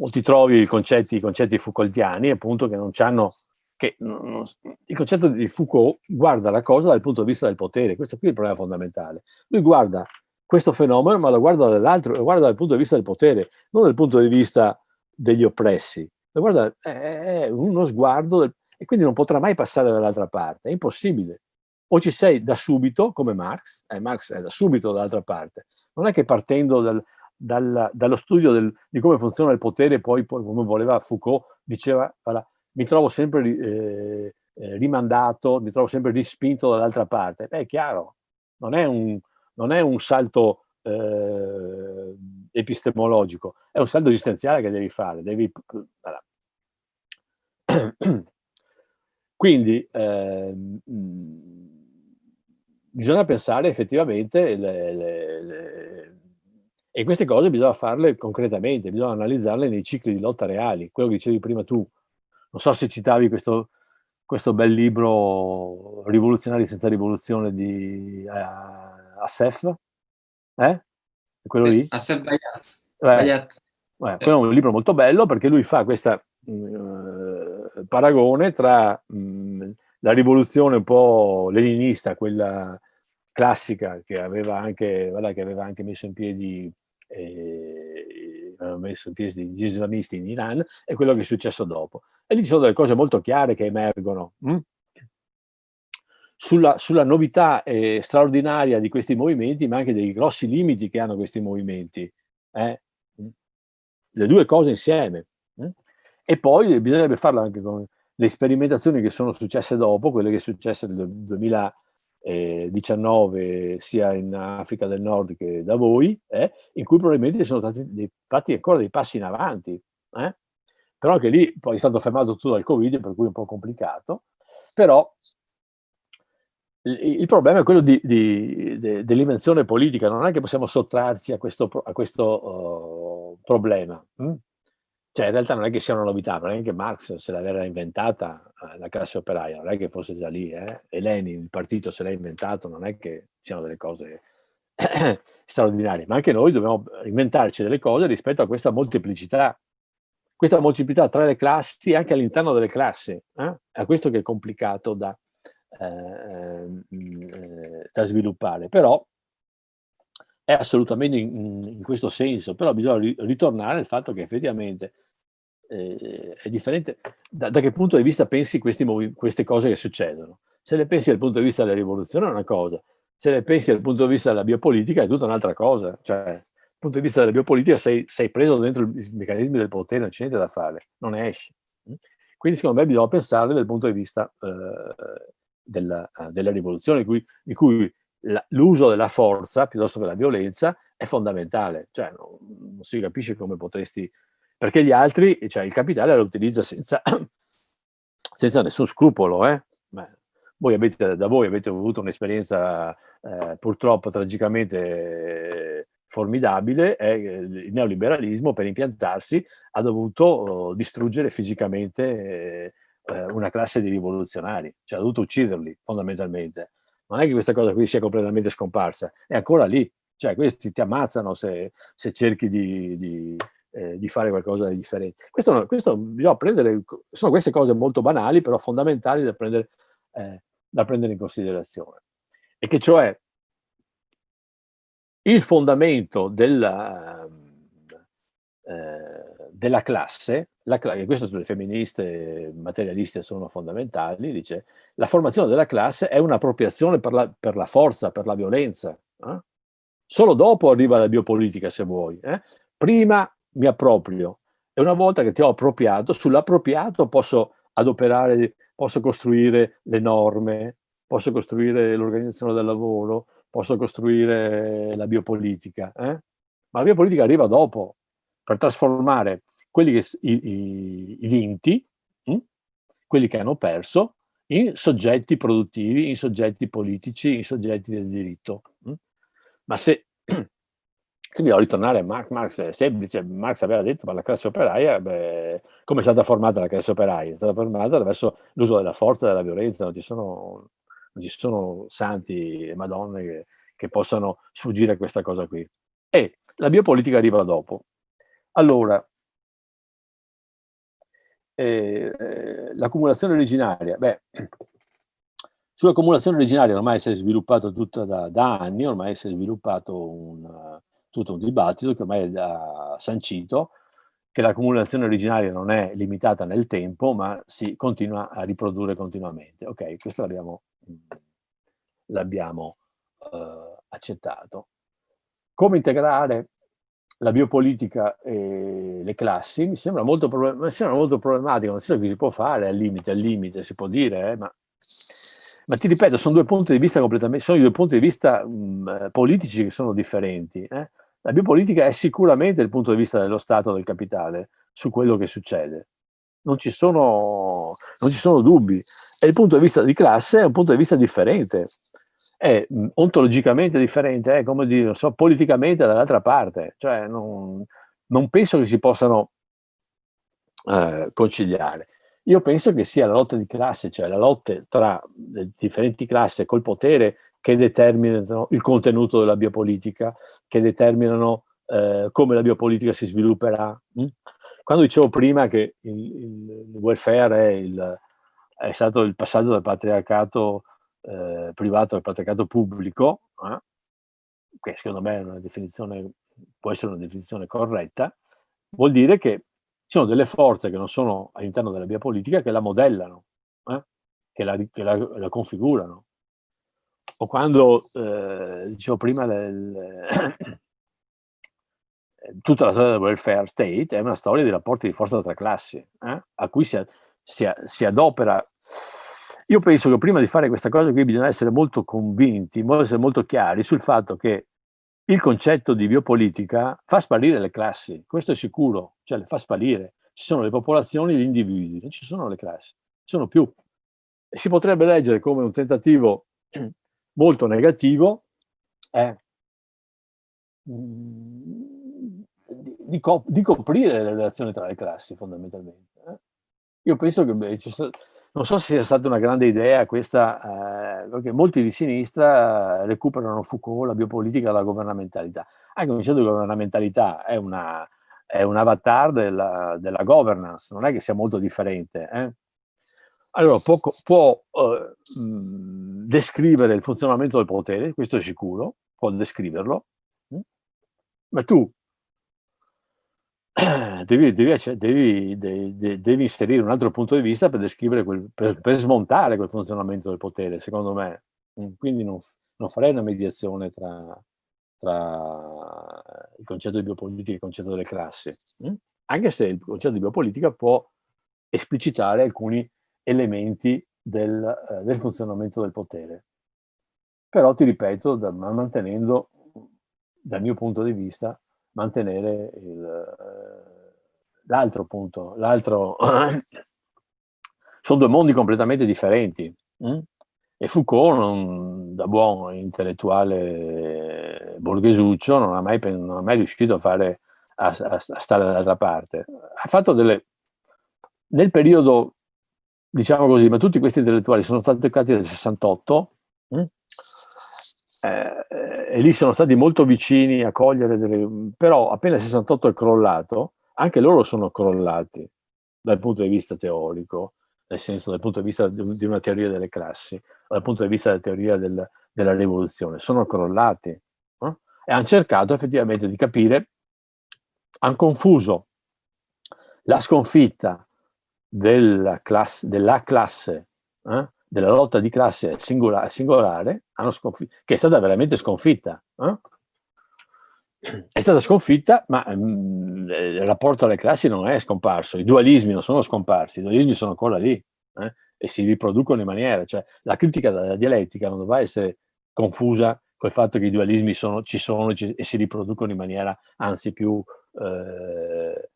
o ti trovi i concetti, i concetti Foucaultiani, appunto, che non hanno che non, il concetto di Foucault guarda la cosa dal punto di vista del potere, questo qui è il problema fondamentale. Lui guarda questo fenomeno, ma lo guarda dall'altro, lo guarda dal punto di vista del potere, non dal punto di vista degli oppressi. Lo guarda, è uno sguardo, del, e quindi non potrà mai passare dall'altra parte, è impossibile. O ci sei da subito, come Marx, eh, Marx è da subito dall'altra parte. Non è che partendo dal, dal, dallo studio del, di come funziona il potere, poi, poi, come voleva Foucault, diceva, voilà, mi trovo sempre eh, eh, rimandato, mi trovo sempre rispinto dall'altra parte. Beh, è chiaro, non è un, non è un salto eh, epistemologico, è un salto esistenziale che devi fare, devi... Voilà. Quindi eh, bisogna pensare effettivamente le, le, le, e queste cose bisogna farle concretamente, bisogna analizzarle nei cicli di lotta reali, quello che dicevi prima tu. Non so se citavi questo, questo bel libro Rivoluzionari senza rivoluzione di uh, Assef, eh? quello lì? Assef Bayat. Bayat. Eh, quello è un libro molto bello perché lui fa questo uh, eh, paragone tra mh, mm, la rivoluzione un po' leninista, quella classica che aveva anche, voilà, che aveva anche messo in piedi eh, messo in piedi gli islamisti in Iran e quello che è successo dopo. E lì ci sono delle cose molto chiare che emergono. Hm? Sulla, sulla, novità eh, straordinaria di questi movimenti, ma anche dei grossi limiti che hanno questi movimenti. Eh? Le due cose insieme. Eh? E poi bisognerebbe farlo anche con le sperimentazioni che sono successe dopo, quelle che sono successe nel 2000, 19 sia in Africa del Nord che da voi, eh, in cui probabilmente sono stati dei, fatti ancora dei passi in avanti. Eh? Però anche lì poi è stato fermato tutto dal Covid, per cui è un po' complicato. Però il, il problema è quello di, di, de, dell'invenzione politica, non è che possiamo sottrarci a questo, a questo uh, problema. Hm? Cioè in realtà non è che sia una novità, non è che Marx se l'aveva inventata eh, la classe operaia, non è che fosse già lì, eh? e Lenin, il partito se l'ha inventato, non è che siano delle cose straordinarie, ma anche noi dobbiamo inventarci delle cose rispetto a questa molteplicità, questa molteplicità tra le classi e anche all'interno delle classi, eh? è questo che è complicato da, eh, eh, da sviluppare, però è assolutamente in, in, questo senso, però bisogna ritornare al fatto che effettivamente eh, è differente da, da, che punto di vista pensi questi, queste cose che succedono. Se le pensi dal punto di vista della rivoluzione è una cosa, se le pensi dal punto di vista della biopolitica è tutta un'altra cosa. Cioè, dal punto di vista della biopolitica sei, sei preso dentro i meccanismi del potere, non c'è niente da fare, non ne esci. Quindi secondo me bisogna pensare dal punto di vista eh, della, della, rivoluzione, in cui, in cui l'uso della forza piuttosto che la violenza è fondamentale. Cioè non, non si capisce come potresti perché gli altri, cioè il capitale lo utilizza senza, senza nessun scrupolo. Eh? voi avete, da voi avete avuto un'esperienza eh, purtroppo tragicamente eh, formidabile eh, il neoliberalismo per impiantarsi ha dovuto oh, distruggere fisicamente eh, una classe di rivoluzionari, cioè ha dovuto ucciderli fondamentalmente. Non è che questa cosa qui sia completamente scomparsa, è ancora lì, cioè questi ti ammazzano se, se cerchi di, di eh, di fare qualcosa di differente. Questo, questo, bisogna prendere, sono queste cose molto banali, però fondamentali da prendere, eh, da prendere in considerazione. E che cioè il fondamento della, eh, della classe, la, questo sulle femministe materialiste sono fondamentali, dice la formazione della classe è un'appropriazione per per la forza, per la violenza. Eh? Solo dopo arriva la biopolitica, se vuoi. Eh? Prima mi approprio e una volta che ti ho appropriato, sull'appropriato posso adoperare, posso costruire le norme, posso costruire l'organizzazione del lavoro, posso costruire la biopolitica. Eh? Ma la biopolitica arriva dopo, per trasformare quelli che, i, i, i vinti, hm? quelli che hanno perso, in soggetti produttivi, in soggetti politici, in soggetti del diritto. Hm? Ma se quindi devo ritornare a Marx, Marx è semplice, Marx aveva detto, ma la classe operaia, beh, come è stata formata la classe operaia? È stata formata attraverso l'uso della forza della violenza, non ci sono, non ci sono santi e madonne che, che possano sfuggire a questa cosa qui. E la biopolitica arriva dopo. Allora, eh, eh, l'accumulazione originaria, beh, sull'accumulazione originaria ormai si è sviluppato tutta da, da anni, ormai si è sviluppato un tutto un dibattito che ormai ha sancito che l'accumulazione originaria non è limitata nel tempo, ma si continua a riprodurre continuamente. Ok, questo l'abbiamo, l'abbiamo eh, accettato. Come integrare la biopolitica e le classi mi sembra molto, mi sembra molto problematico, nel senso che si può fare al limite, al limite, si può dire, eh, ma, ma, ti ripeto, sono due punti di vista completamente, sono due punti di vista mh, politici che sono differenti. Eh? La biopolitica è sicuramente il punto di vista dello Stato del capitale su quello che succede. Non ci sono, non ci sono dubbi. E il punto di vista di classe è un punto di vista differente. È ontologicamente differente, è come dire, so, politicamente dall'altra parte. Cioè non, non, penso che si possano eh, conciliare. Io penso che sia la lotta di classe, cioè la lotta tra le differenti classi col potere che determinano il contenuto della biopolitica, che determinano eh, come la biopolitica si svilupperà. Mm? Quando dicevo prima che il, il welfare è, il, è, stato il passaggio dal patriarcato eh, privato al patriarcato pubblico, eh, che secondo me può essere una definizione corretta, vuol dire che ci sono delle forze che non sono all'interno della biopolitica che la modellano, eh, che la, che la, la configurano o quando, eh, dicevo prima, del, tutta la storia del welfare state è una storia di rapporti di forza tra classi, eh? a cui si, si, si, adopera. Io penso che prima di fare questa cosa qui bisogna essere molto convinti, bisogna essere molto chiari sul fatto che il concetto di biopolitica fa sparire le classi, questo è sicuro, cioè le fa sparire. Ci sono le popolazioni e gli individui, non ci sono le classi, ci sono più. Si potrebbe leggere come un tentativo molto negativo è mm, di, di, di, coprire le relazioni tra le classi fondamentalmente. Eh? Io penso che beh, non so se sia stata una grande idea questa, eh, perché molti di sinistra recuperano Foucault, la biopolitica la governamentalità. Anche un concetto governamentalità è, una, è un avatar della, della, governance, non è che sia molto differente. Eh? Allora, può, può eh, descrivere il funzionamento del potere, questo è sicuro, può descriverlo, hm? ma tu devi, devi, devi, devi, devi, inserire un altro punto di vista per descrivere, quel, per, per, smontare quel funzionamento del potere, secondo me. Mm, quindi non, non farei una mediazione tra, tra, il concetto di biopolitica e il concetto delle classi, mm? anche se il concetto di biopolitica può esplicitare alcuni elementi del, eh, del funzionamento del potere. Però ti ripeto, da, mantenendo, dal mio punto di vista, mantenere eh, l'altro punto, l'altro... sono due mondi completamente differenti. Hm? E Foucault, non, da buon intellettuale borghesuccio, non ha mai, non ha mai riuscito a, fare, a, a, stare dall'altra parte. Ha fatto delle... Nel periodo, diciamo così, ma tutti questi intellettuali sono stati toccati nel 68, hm? eh, e lì sono stati molto vicini a cogliere delle... però appena il 68 è crollato, anche loro sono crollati dal punto di vista teorico, nel senso dal punto di vista di una teoria delle classi, dal punto di vista della teoria del, della rivoluzione, sono crollati eh? e hanno cercato effettivamente di capire, hanno confuso la sconfitta della classe, della classe eh? della lotta di classe singolare, singolare che è stata veramente sconfitta. Eh? È stata sconfitta, ma mh, mm, il rapporto alle classi non è scomparso, i dualismi non sono scomparsi, i dualismi sono ancora lì eh? e si riproducono in maniera, cioè la critica della dialettica non dovrà essere confusa col fatto che i dualismi sono, ci sono e si riproducono in maniera anzi più, eh,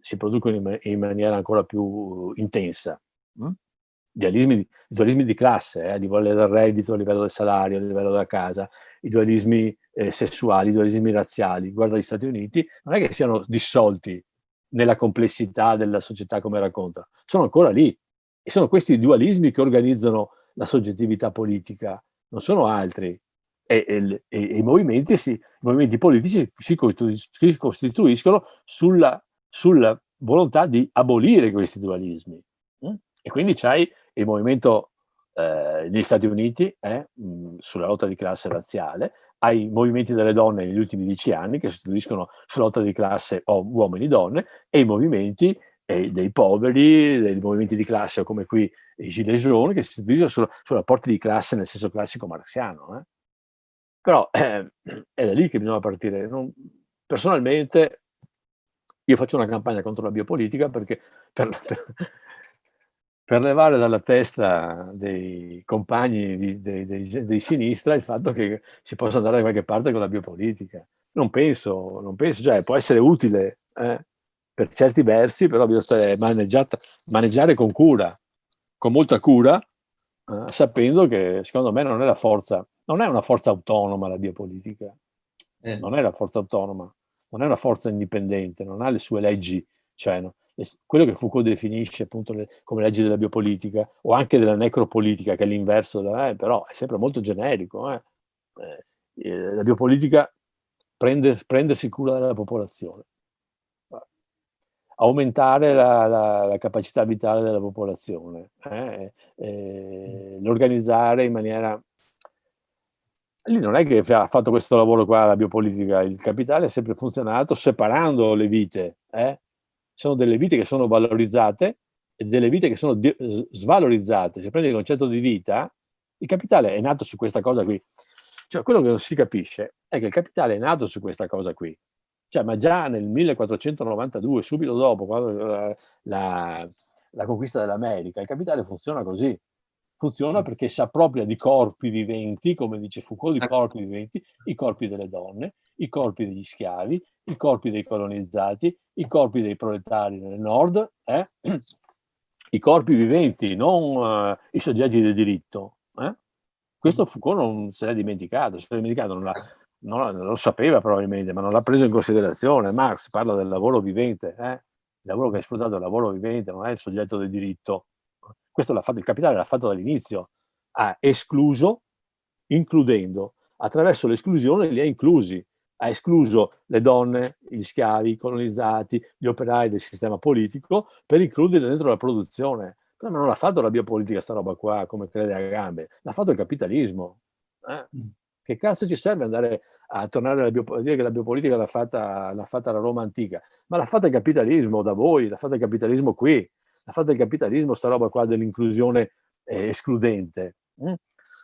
si producono in, in, maniera ancora più intensa. Hm? dualismi, dualismi di classe, eh, a livello del reddito, a livello del salario, a livello della casa, i dualismi eh, sessuali, i dualismi razziali. Guarda gli Stati Uniti, non è che siano dissolti nella complessità della società come racconta, sono ancora lì. E sono questi dualismi che organizzano la soggettività politica, non sono altri. E, e, e i, movimenti si, i, movimenti politici si costituiscono sulla, sulla volontà di abolire questi dualismi. Mm? E quindi c'hai il movimento eh, Stati Uniti eh, mh, sulla lotta di classe razziale, ai movimenti delle donne negli ultimi dieci anni che sostituiscono sulla lotta di classe uomini-donne e i movimenti eh, dei poveri, dei movimenti di classe come qui i Gilets jaunes che si sostituiscono su, su rapporti di classe nel senso classico marxiano. Eh. Però eh, è da lì che bisogna partire. Non, personalmente io faccio una campagna contro la biopolitica perché per, per, per levare dalla testa dei compagni di, dei, dei, dei, sinistra il fatto che si possa andare da qualche parte con la biopolitica. Non penso, non penso, cioè può essere utile eh, per certi versi, però bisogna maneggiare con cura, con molta cura, eh, sapendo che secondo me non è la forza, non è una forza autonoma la biopolitica, eh. non è una forza autonoma, non è una forza indipendente, non ha le sue leggi, cioè no, quello che Foucault definisce appunto le, come leggi della biopolitica o anche della necropolitica, che è l'inverso, eh, però è sempre molto generico. Eh. Eh, eh la biopolitica prende, prendersi cura della popolazione, aumentare la, la, la capacità vitale della popolazione, eh, eh, l'organizzare in maniera lì non è che ha fatto questo lavoro qua la biopolitica, il capitale ha sempre funzionato separando le vite, eh? sono delle vite che sono valorizzate e delle vite che sono svalorizzate. Se prendi il concetto di vita, il capitale è nato su questa cosa qui. Cioè, quello che non si capisce è che il capitale è nato su questa cosa qui. Cioè, ma già nel 1492, subito dopo, la, la, la conquista dell'America, il capitale funziona così. Funziona perché si appropria di corpi viventi, come dice Foucault, di corpi viventi, i corpi delle donne, i corpi degli schiavi, i corpi dei colonizzati, i corpi dei proletari nel nord, eh? i corpi viventi, non uh, i soggetti del diritto. Eh? Questo Foucault non se l'è dimenticato, se l'è dimenticato, non, non, non, lo sapeva probabilmente, ma non l'ha preso in considerazione. Marx parla del lavoro vivente, eh? il lavoro che è sfruttato è il lavoro vivente, non è il soggetto del diritto. Questo l'ha fatto il capitale, l'ha fatto dall'inizio, ha escluso, includendo, attraverso l'esclusione li ha inclusi, ha escluso le donne, gli schiavi, i colonizzati, gli operai del sistema politico per includerli dentro la produzione. Però non l'ha fatto la biopolitica sta roba qua, come crede a gambe, l'ha fatto il capitalismo. Eh? Mm. Che cazzo ci serve andare a tornare alla biopolitica, dire che la biopolitica l'ha fatta, fatta, la Roma antica, ma l'ha fatta il capitalismo da voi, l'ha fatta il capitalismo qui, l'ha fatta il capitalismo sta roba qua dell'inclusione eh, escludente. Mm?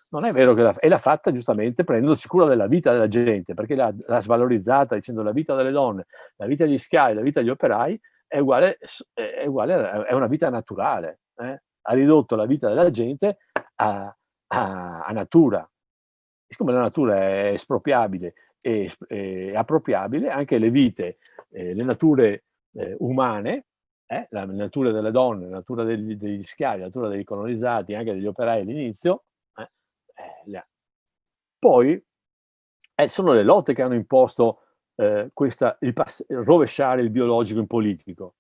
Non è vero che l'ha, e fatta giustamente prendendosi cura della vita della gente, perché l'ha, svalorizzata dicendo la vita delle donne, la vita degli schiavi, la vita degli operai è uguale, è, uguale, è una vita naturale. Eh? Ha ridotto la vita della gente a, a, a natura. siccome la natura è espropriabile e, e appropriabile, anche le vite, eh, le nature eh, umane, eh, la natura delle donne, la natura degli, degli schiavi, la natura dei colonizzati, anche degli operai all'inizio, eh, poi eh, sono le lotte che hanno imposto eh, questa, il rovesciare il biologico in politico.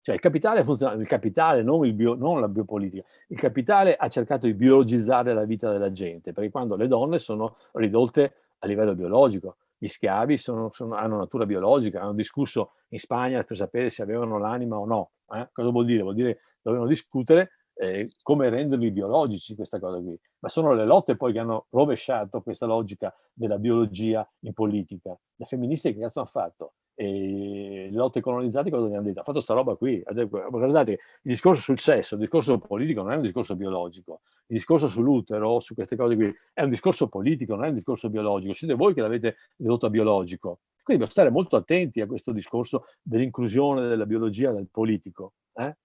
Cioè il capitale funziona, il capitale, non, il bio, non la biopolitica, il capitale ha cercato di biologizzare la vita della gente, perché quando le donne sono ridotte a livello biologico, gli schiavi sono, sono, hanno natura biologica, hanno discusso in Spagna per sapere se avevano l'anima o no. Eh? Cosa vuol dire? Vuol dire che dovevano discutere eh, come renderli biologici questa cosa qui. Ma sono le lotte poi che hanno rovesciato questa logica della biologia in politica. Le femministe che cazzo hanno fatto? E le lotte colonizzate cosa gli hanno detto? Ha fatto sta roba qui. Guardate, il discorso sul sesso, il discorso politico non è un discorso biologico. Il discorso sull'utero, su queste cose qui, è un discorso politico, non è un discorso biologico. Siete voi che l'avete ridotto a biologico. Quindi bisogna stare molto attenti a questo discorso dell'inclusione della biologia nel politico. Eh?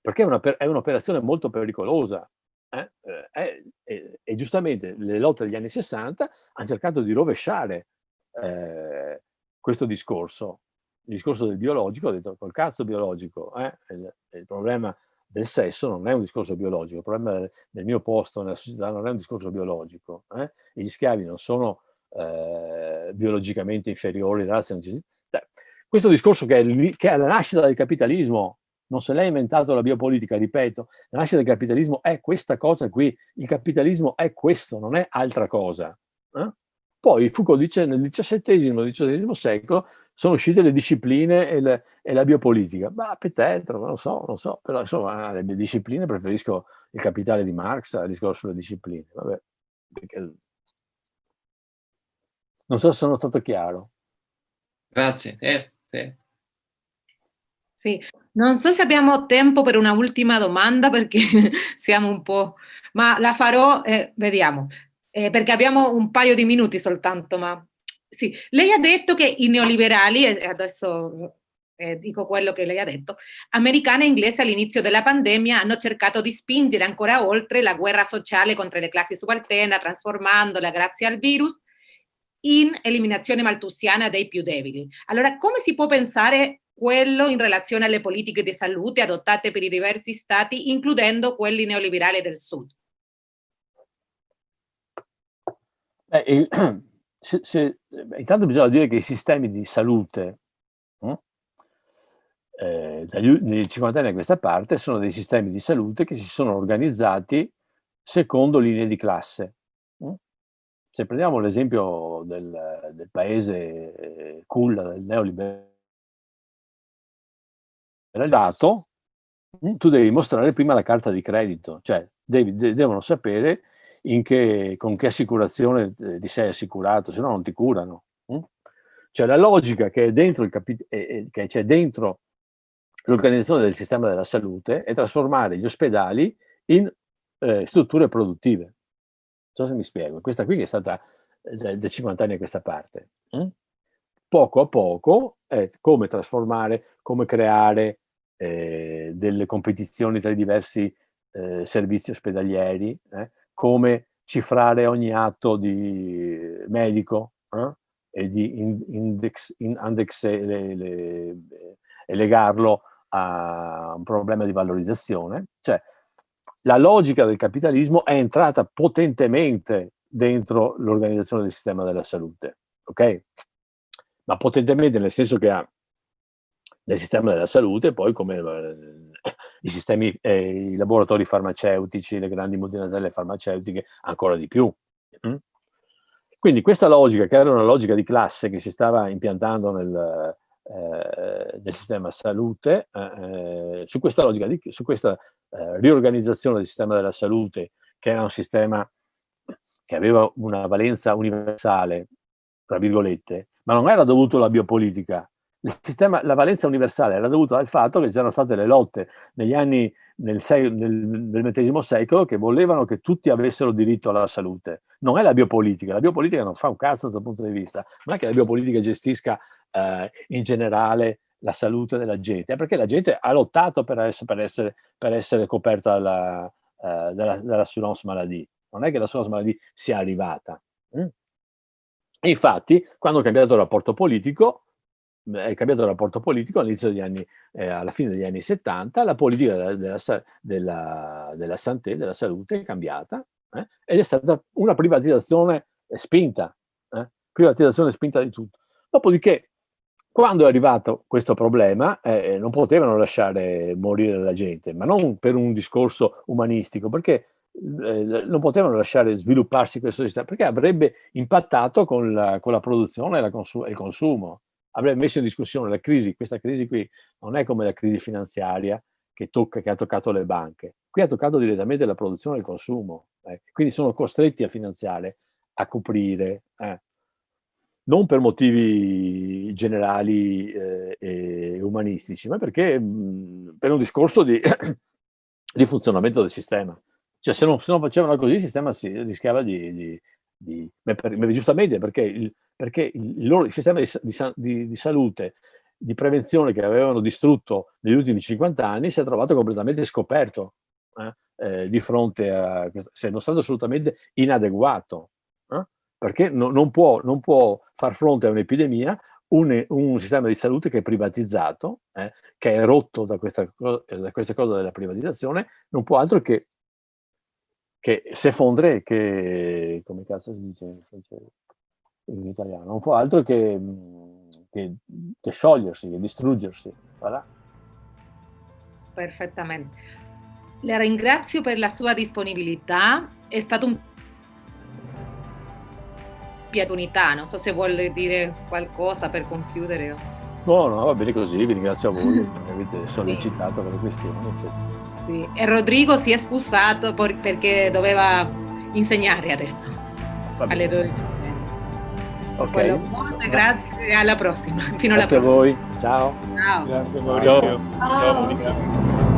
perché è un'operazione molto pericolosa. Eh? Eh, e, e, giustamente le lotte degli anni 60 hanno cercato di rovesciare eh, questo discorso, il discorso del biologico, ho detto col cazzo biologico, eh, il, il, problema del sesso non è un discorso biologico, il problema del, del mio posto nella società non è un discorso biologico, eh? gli schiavi non sono eh, biologicamente inferiori, razza, questo discorso che è, che è la nascita del capitalismo non se l'è inventato la biopolitica, ripeto, la nascita del capitalismo è questa cosa qui, il capitalismo è questo, non è altra cosa. Eh? Poi Foucault dice nel XVII XVIII secolo sono uscite le discipline e, le, e la biopolitica. Ma petetro, non lo so, non so, però insomma le discipline preferisco il capitale di Marx al discorso sulle discipline. Vabbè, perché... Non so se sono stato chiaro. Grazie. Eh, eh. Sì, non so se abbiamo tempo per una ultima domanda perché siamo un po'... ma la farò, eh, vediamo, eh, perché abbiamo un paio di minuti soltanto, ma... Sì, lei ha detto che i neoliberali, e adesso eh, dico quello che lei ha detto, americani e inglesi all'inizio della pandemia hanno cercato di spingere ancora oltre la guerra sociale contro le classi subalterne, trasformandola grazie al virus in eliminazione maltusiana dei più deboli. Allora, come si può pensare quello in relazione alle politiche di salute adottate per i diversi stati, includendo quelli neoliberali del sud. Beh, se, se, intanto bisogna dire che i sistemi di salute hm, eh, dagli 50 anni a questa parte sono dei sistemi di salute che si sono organizzati secondo linee di classe. Hm. Se prendiamo l'esempio del, del, paese eh, culla del neoliberalismo, dato, mm, tu devi mostrare prima la carta di credito, cioè devi, de devono sapere che, con che assicurazione eh, ti sei assicurato, se no non ti curano. Mm? Cioè la logica che è dentro l'organizzazione del sistema della salute è trasformare gli ospedali in eh, strutture produttive. Non so se mi spiego, questa qui è stata eh, da 50 anni a questa parte. Mm? Poco a poco è come trasformare, come creare eh, delle competizioni tra i diversi eh, servizi ospedalieri, eh, come cifrare ogni atto di medico eh, e di index, index le, le, e legarlo a un problema di valorizzazione. Cioè, la logica del capitalismo è entrata potentemente dentro l'organizzazione del sistema della salute, ok? Ma potentemente nel senso che ha nel sistema della salute, poi come i sistemi, eh, i laboratori farmaceutici, le grandi multinazionali farmaceutiche, ancora di più. Mm? Quindi questa logica, che era una logica di classe che si stava impiantando nel, eh, nel sistema salute, eh, su questa logica, di, su questa eh, riorganizzazione del sistema della salute, che era un sistema che aveva una valenza universale, tra virgolette, ma non era dovuto alla biopolitica, Sistema, la valenza universale era dovuta al fatto che c'erano state le lotte negli anni nel, nel, XX secolo che volevano che tutti avessero diritto alla salute. Non è la biopolitica, la biopolitica non fa un cazzo da questo punto di vista, non è che la biopolitica gestisca eh, in generale la salute della gente, è perché la gente ha lottato per essere, per essere, per essere coperta dalla, eh, dalla, dall'assurance maladie, non è che l'assurance maladie sia arrivata. Mm? Infatti, quando è cambiato il rapporto politico, è cambiato il rapporto politico all'inizio degli anni, eh, alla fine degli anni 70, la politica della, della, della, della santé, della salute è cambiata eh, ed è stata una privatizzazione spinta, eh, privatizzazione spinta di tutto. Dopodiché, quando è arrivato questo problema, eh, non potevano lasciare morire la gente, ma non per un discorso umanistico, perché eh, non potevano lasciare svilupparsi questo sistema, perché avrebbe impattato con la, con la produzione e, la consu e il consumo avrebbe messo in discussione la crisi, questa crisi qui non è come la crisi finanziaria che, tocca, che ha toccato le banche, qui ha toccato direttamente la produzione e il consumo, eh. quindi sono costretti a finanziare, a coprire, eh. non per motivi generali eh, e umanistici, ma perché mh, per un discorso di, di, funzionamento del sistema. Cioè se non, se non, facevano così il sistema si rischiava di, di, di per, giustamente perché il, perché il, loro, sistema di, di, di, salute, di prevenzione che avevano distrutto negli ultimi 50 anni si è trovato completamente scoperto eh, eh, di fronte a essendo stato assolutamente inadeguato, eh, perché no, non, può, non, può, far fronte a un'epidemia un, un, sistema di salute che è privatizzato, eh, che è rotto da questa, da questa cosa della privatizzazione, non può altro che che se fondre, che come cazzo si dice in italiano, non può altro che, mm, che, che sciogliersi, che distruggersi. Voilà. Perfettamente. Le ringrazio per la sua disponibilità, è stato un piatunità, non so se vuole dire qualcosa per concludere. No, no, va bene così, vi ringrazio a voi che mi avete sollecitato per le questioni. Sì. E Rodrigo si è scusato perché doveva insegnare adesso, alle 12. Ok. Molte grazie e alla prossima. Fino grazie alla prossima. a voi. Ciao. Ciao. Grazie Maurizio. Ciao. Ciao Monica.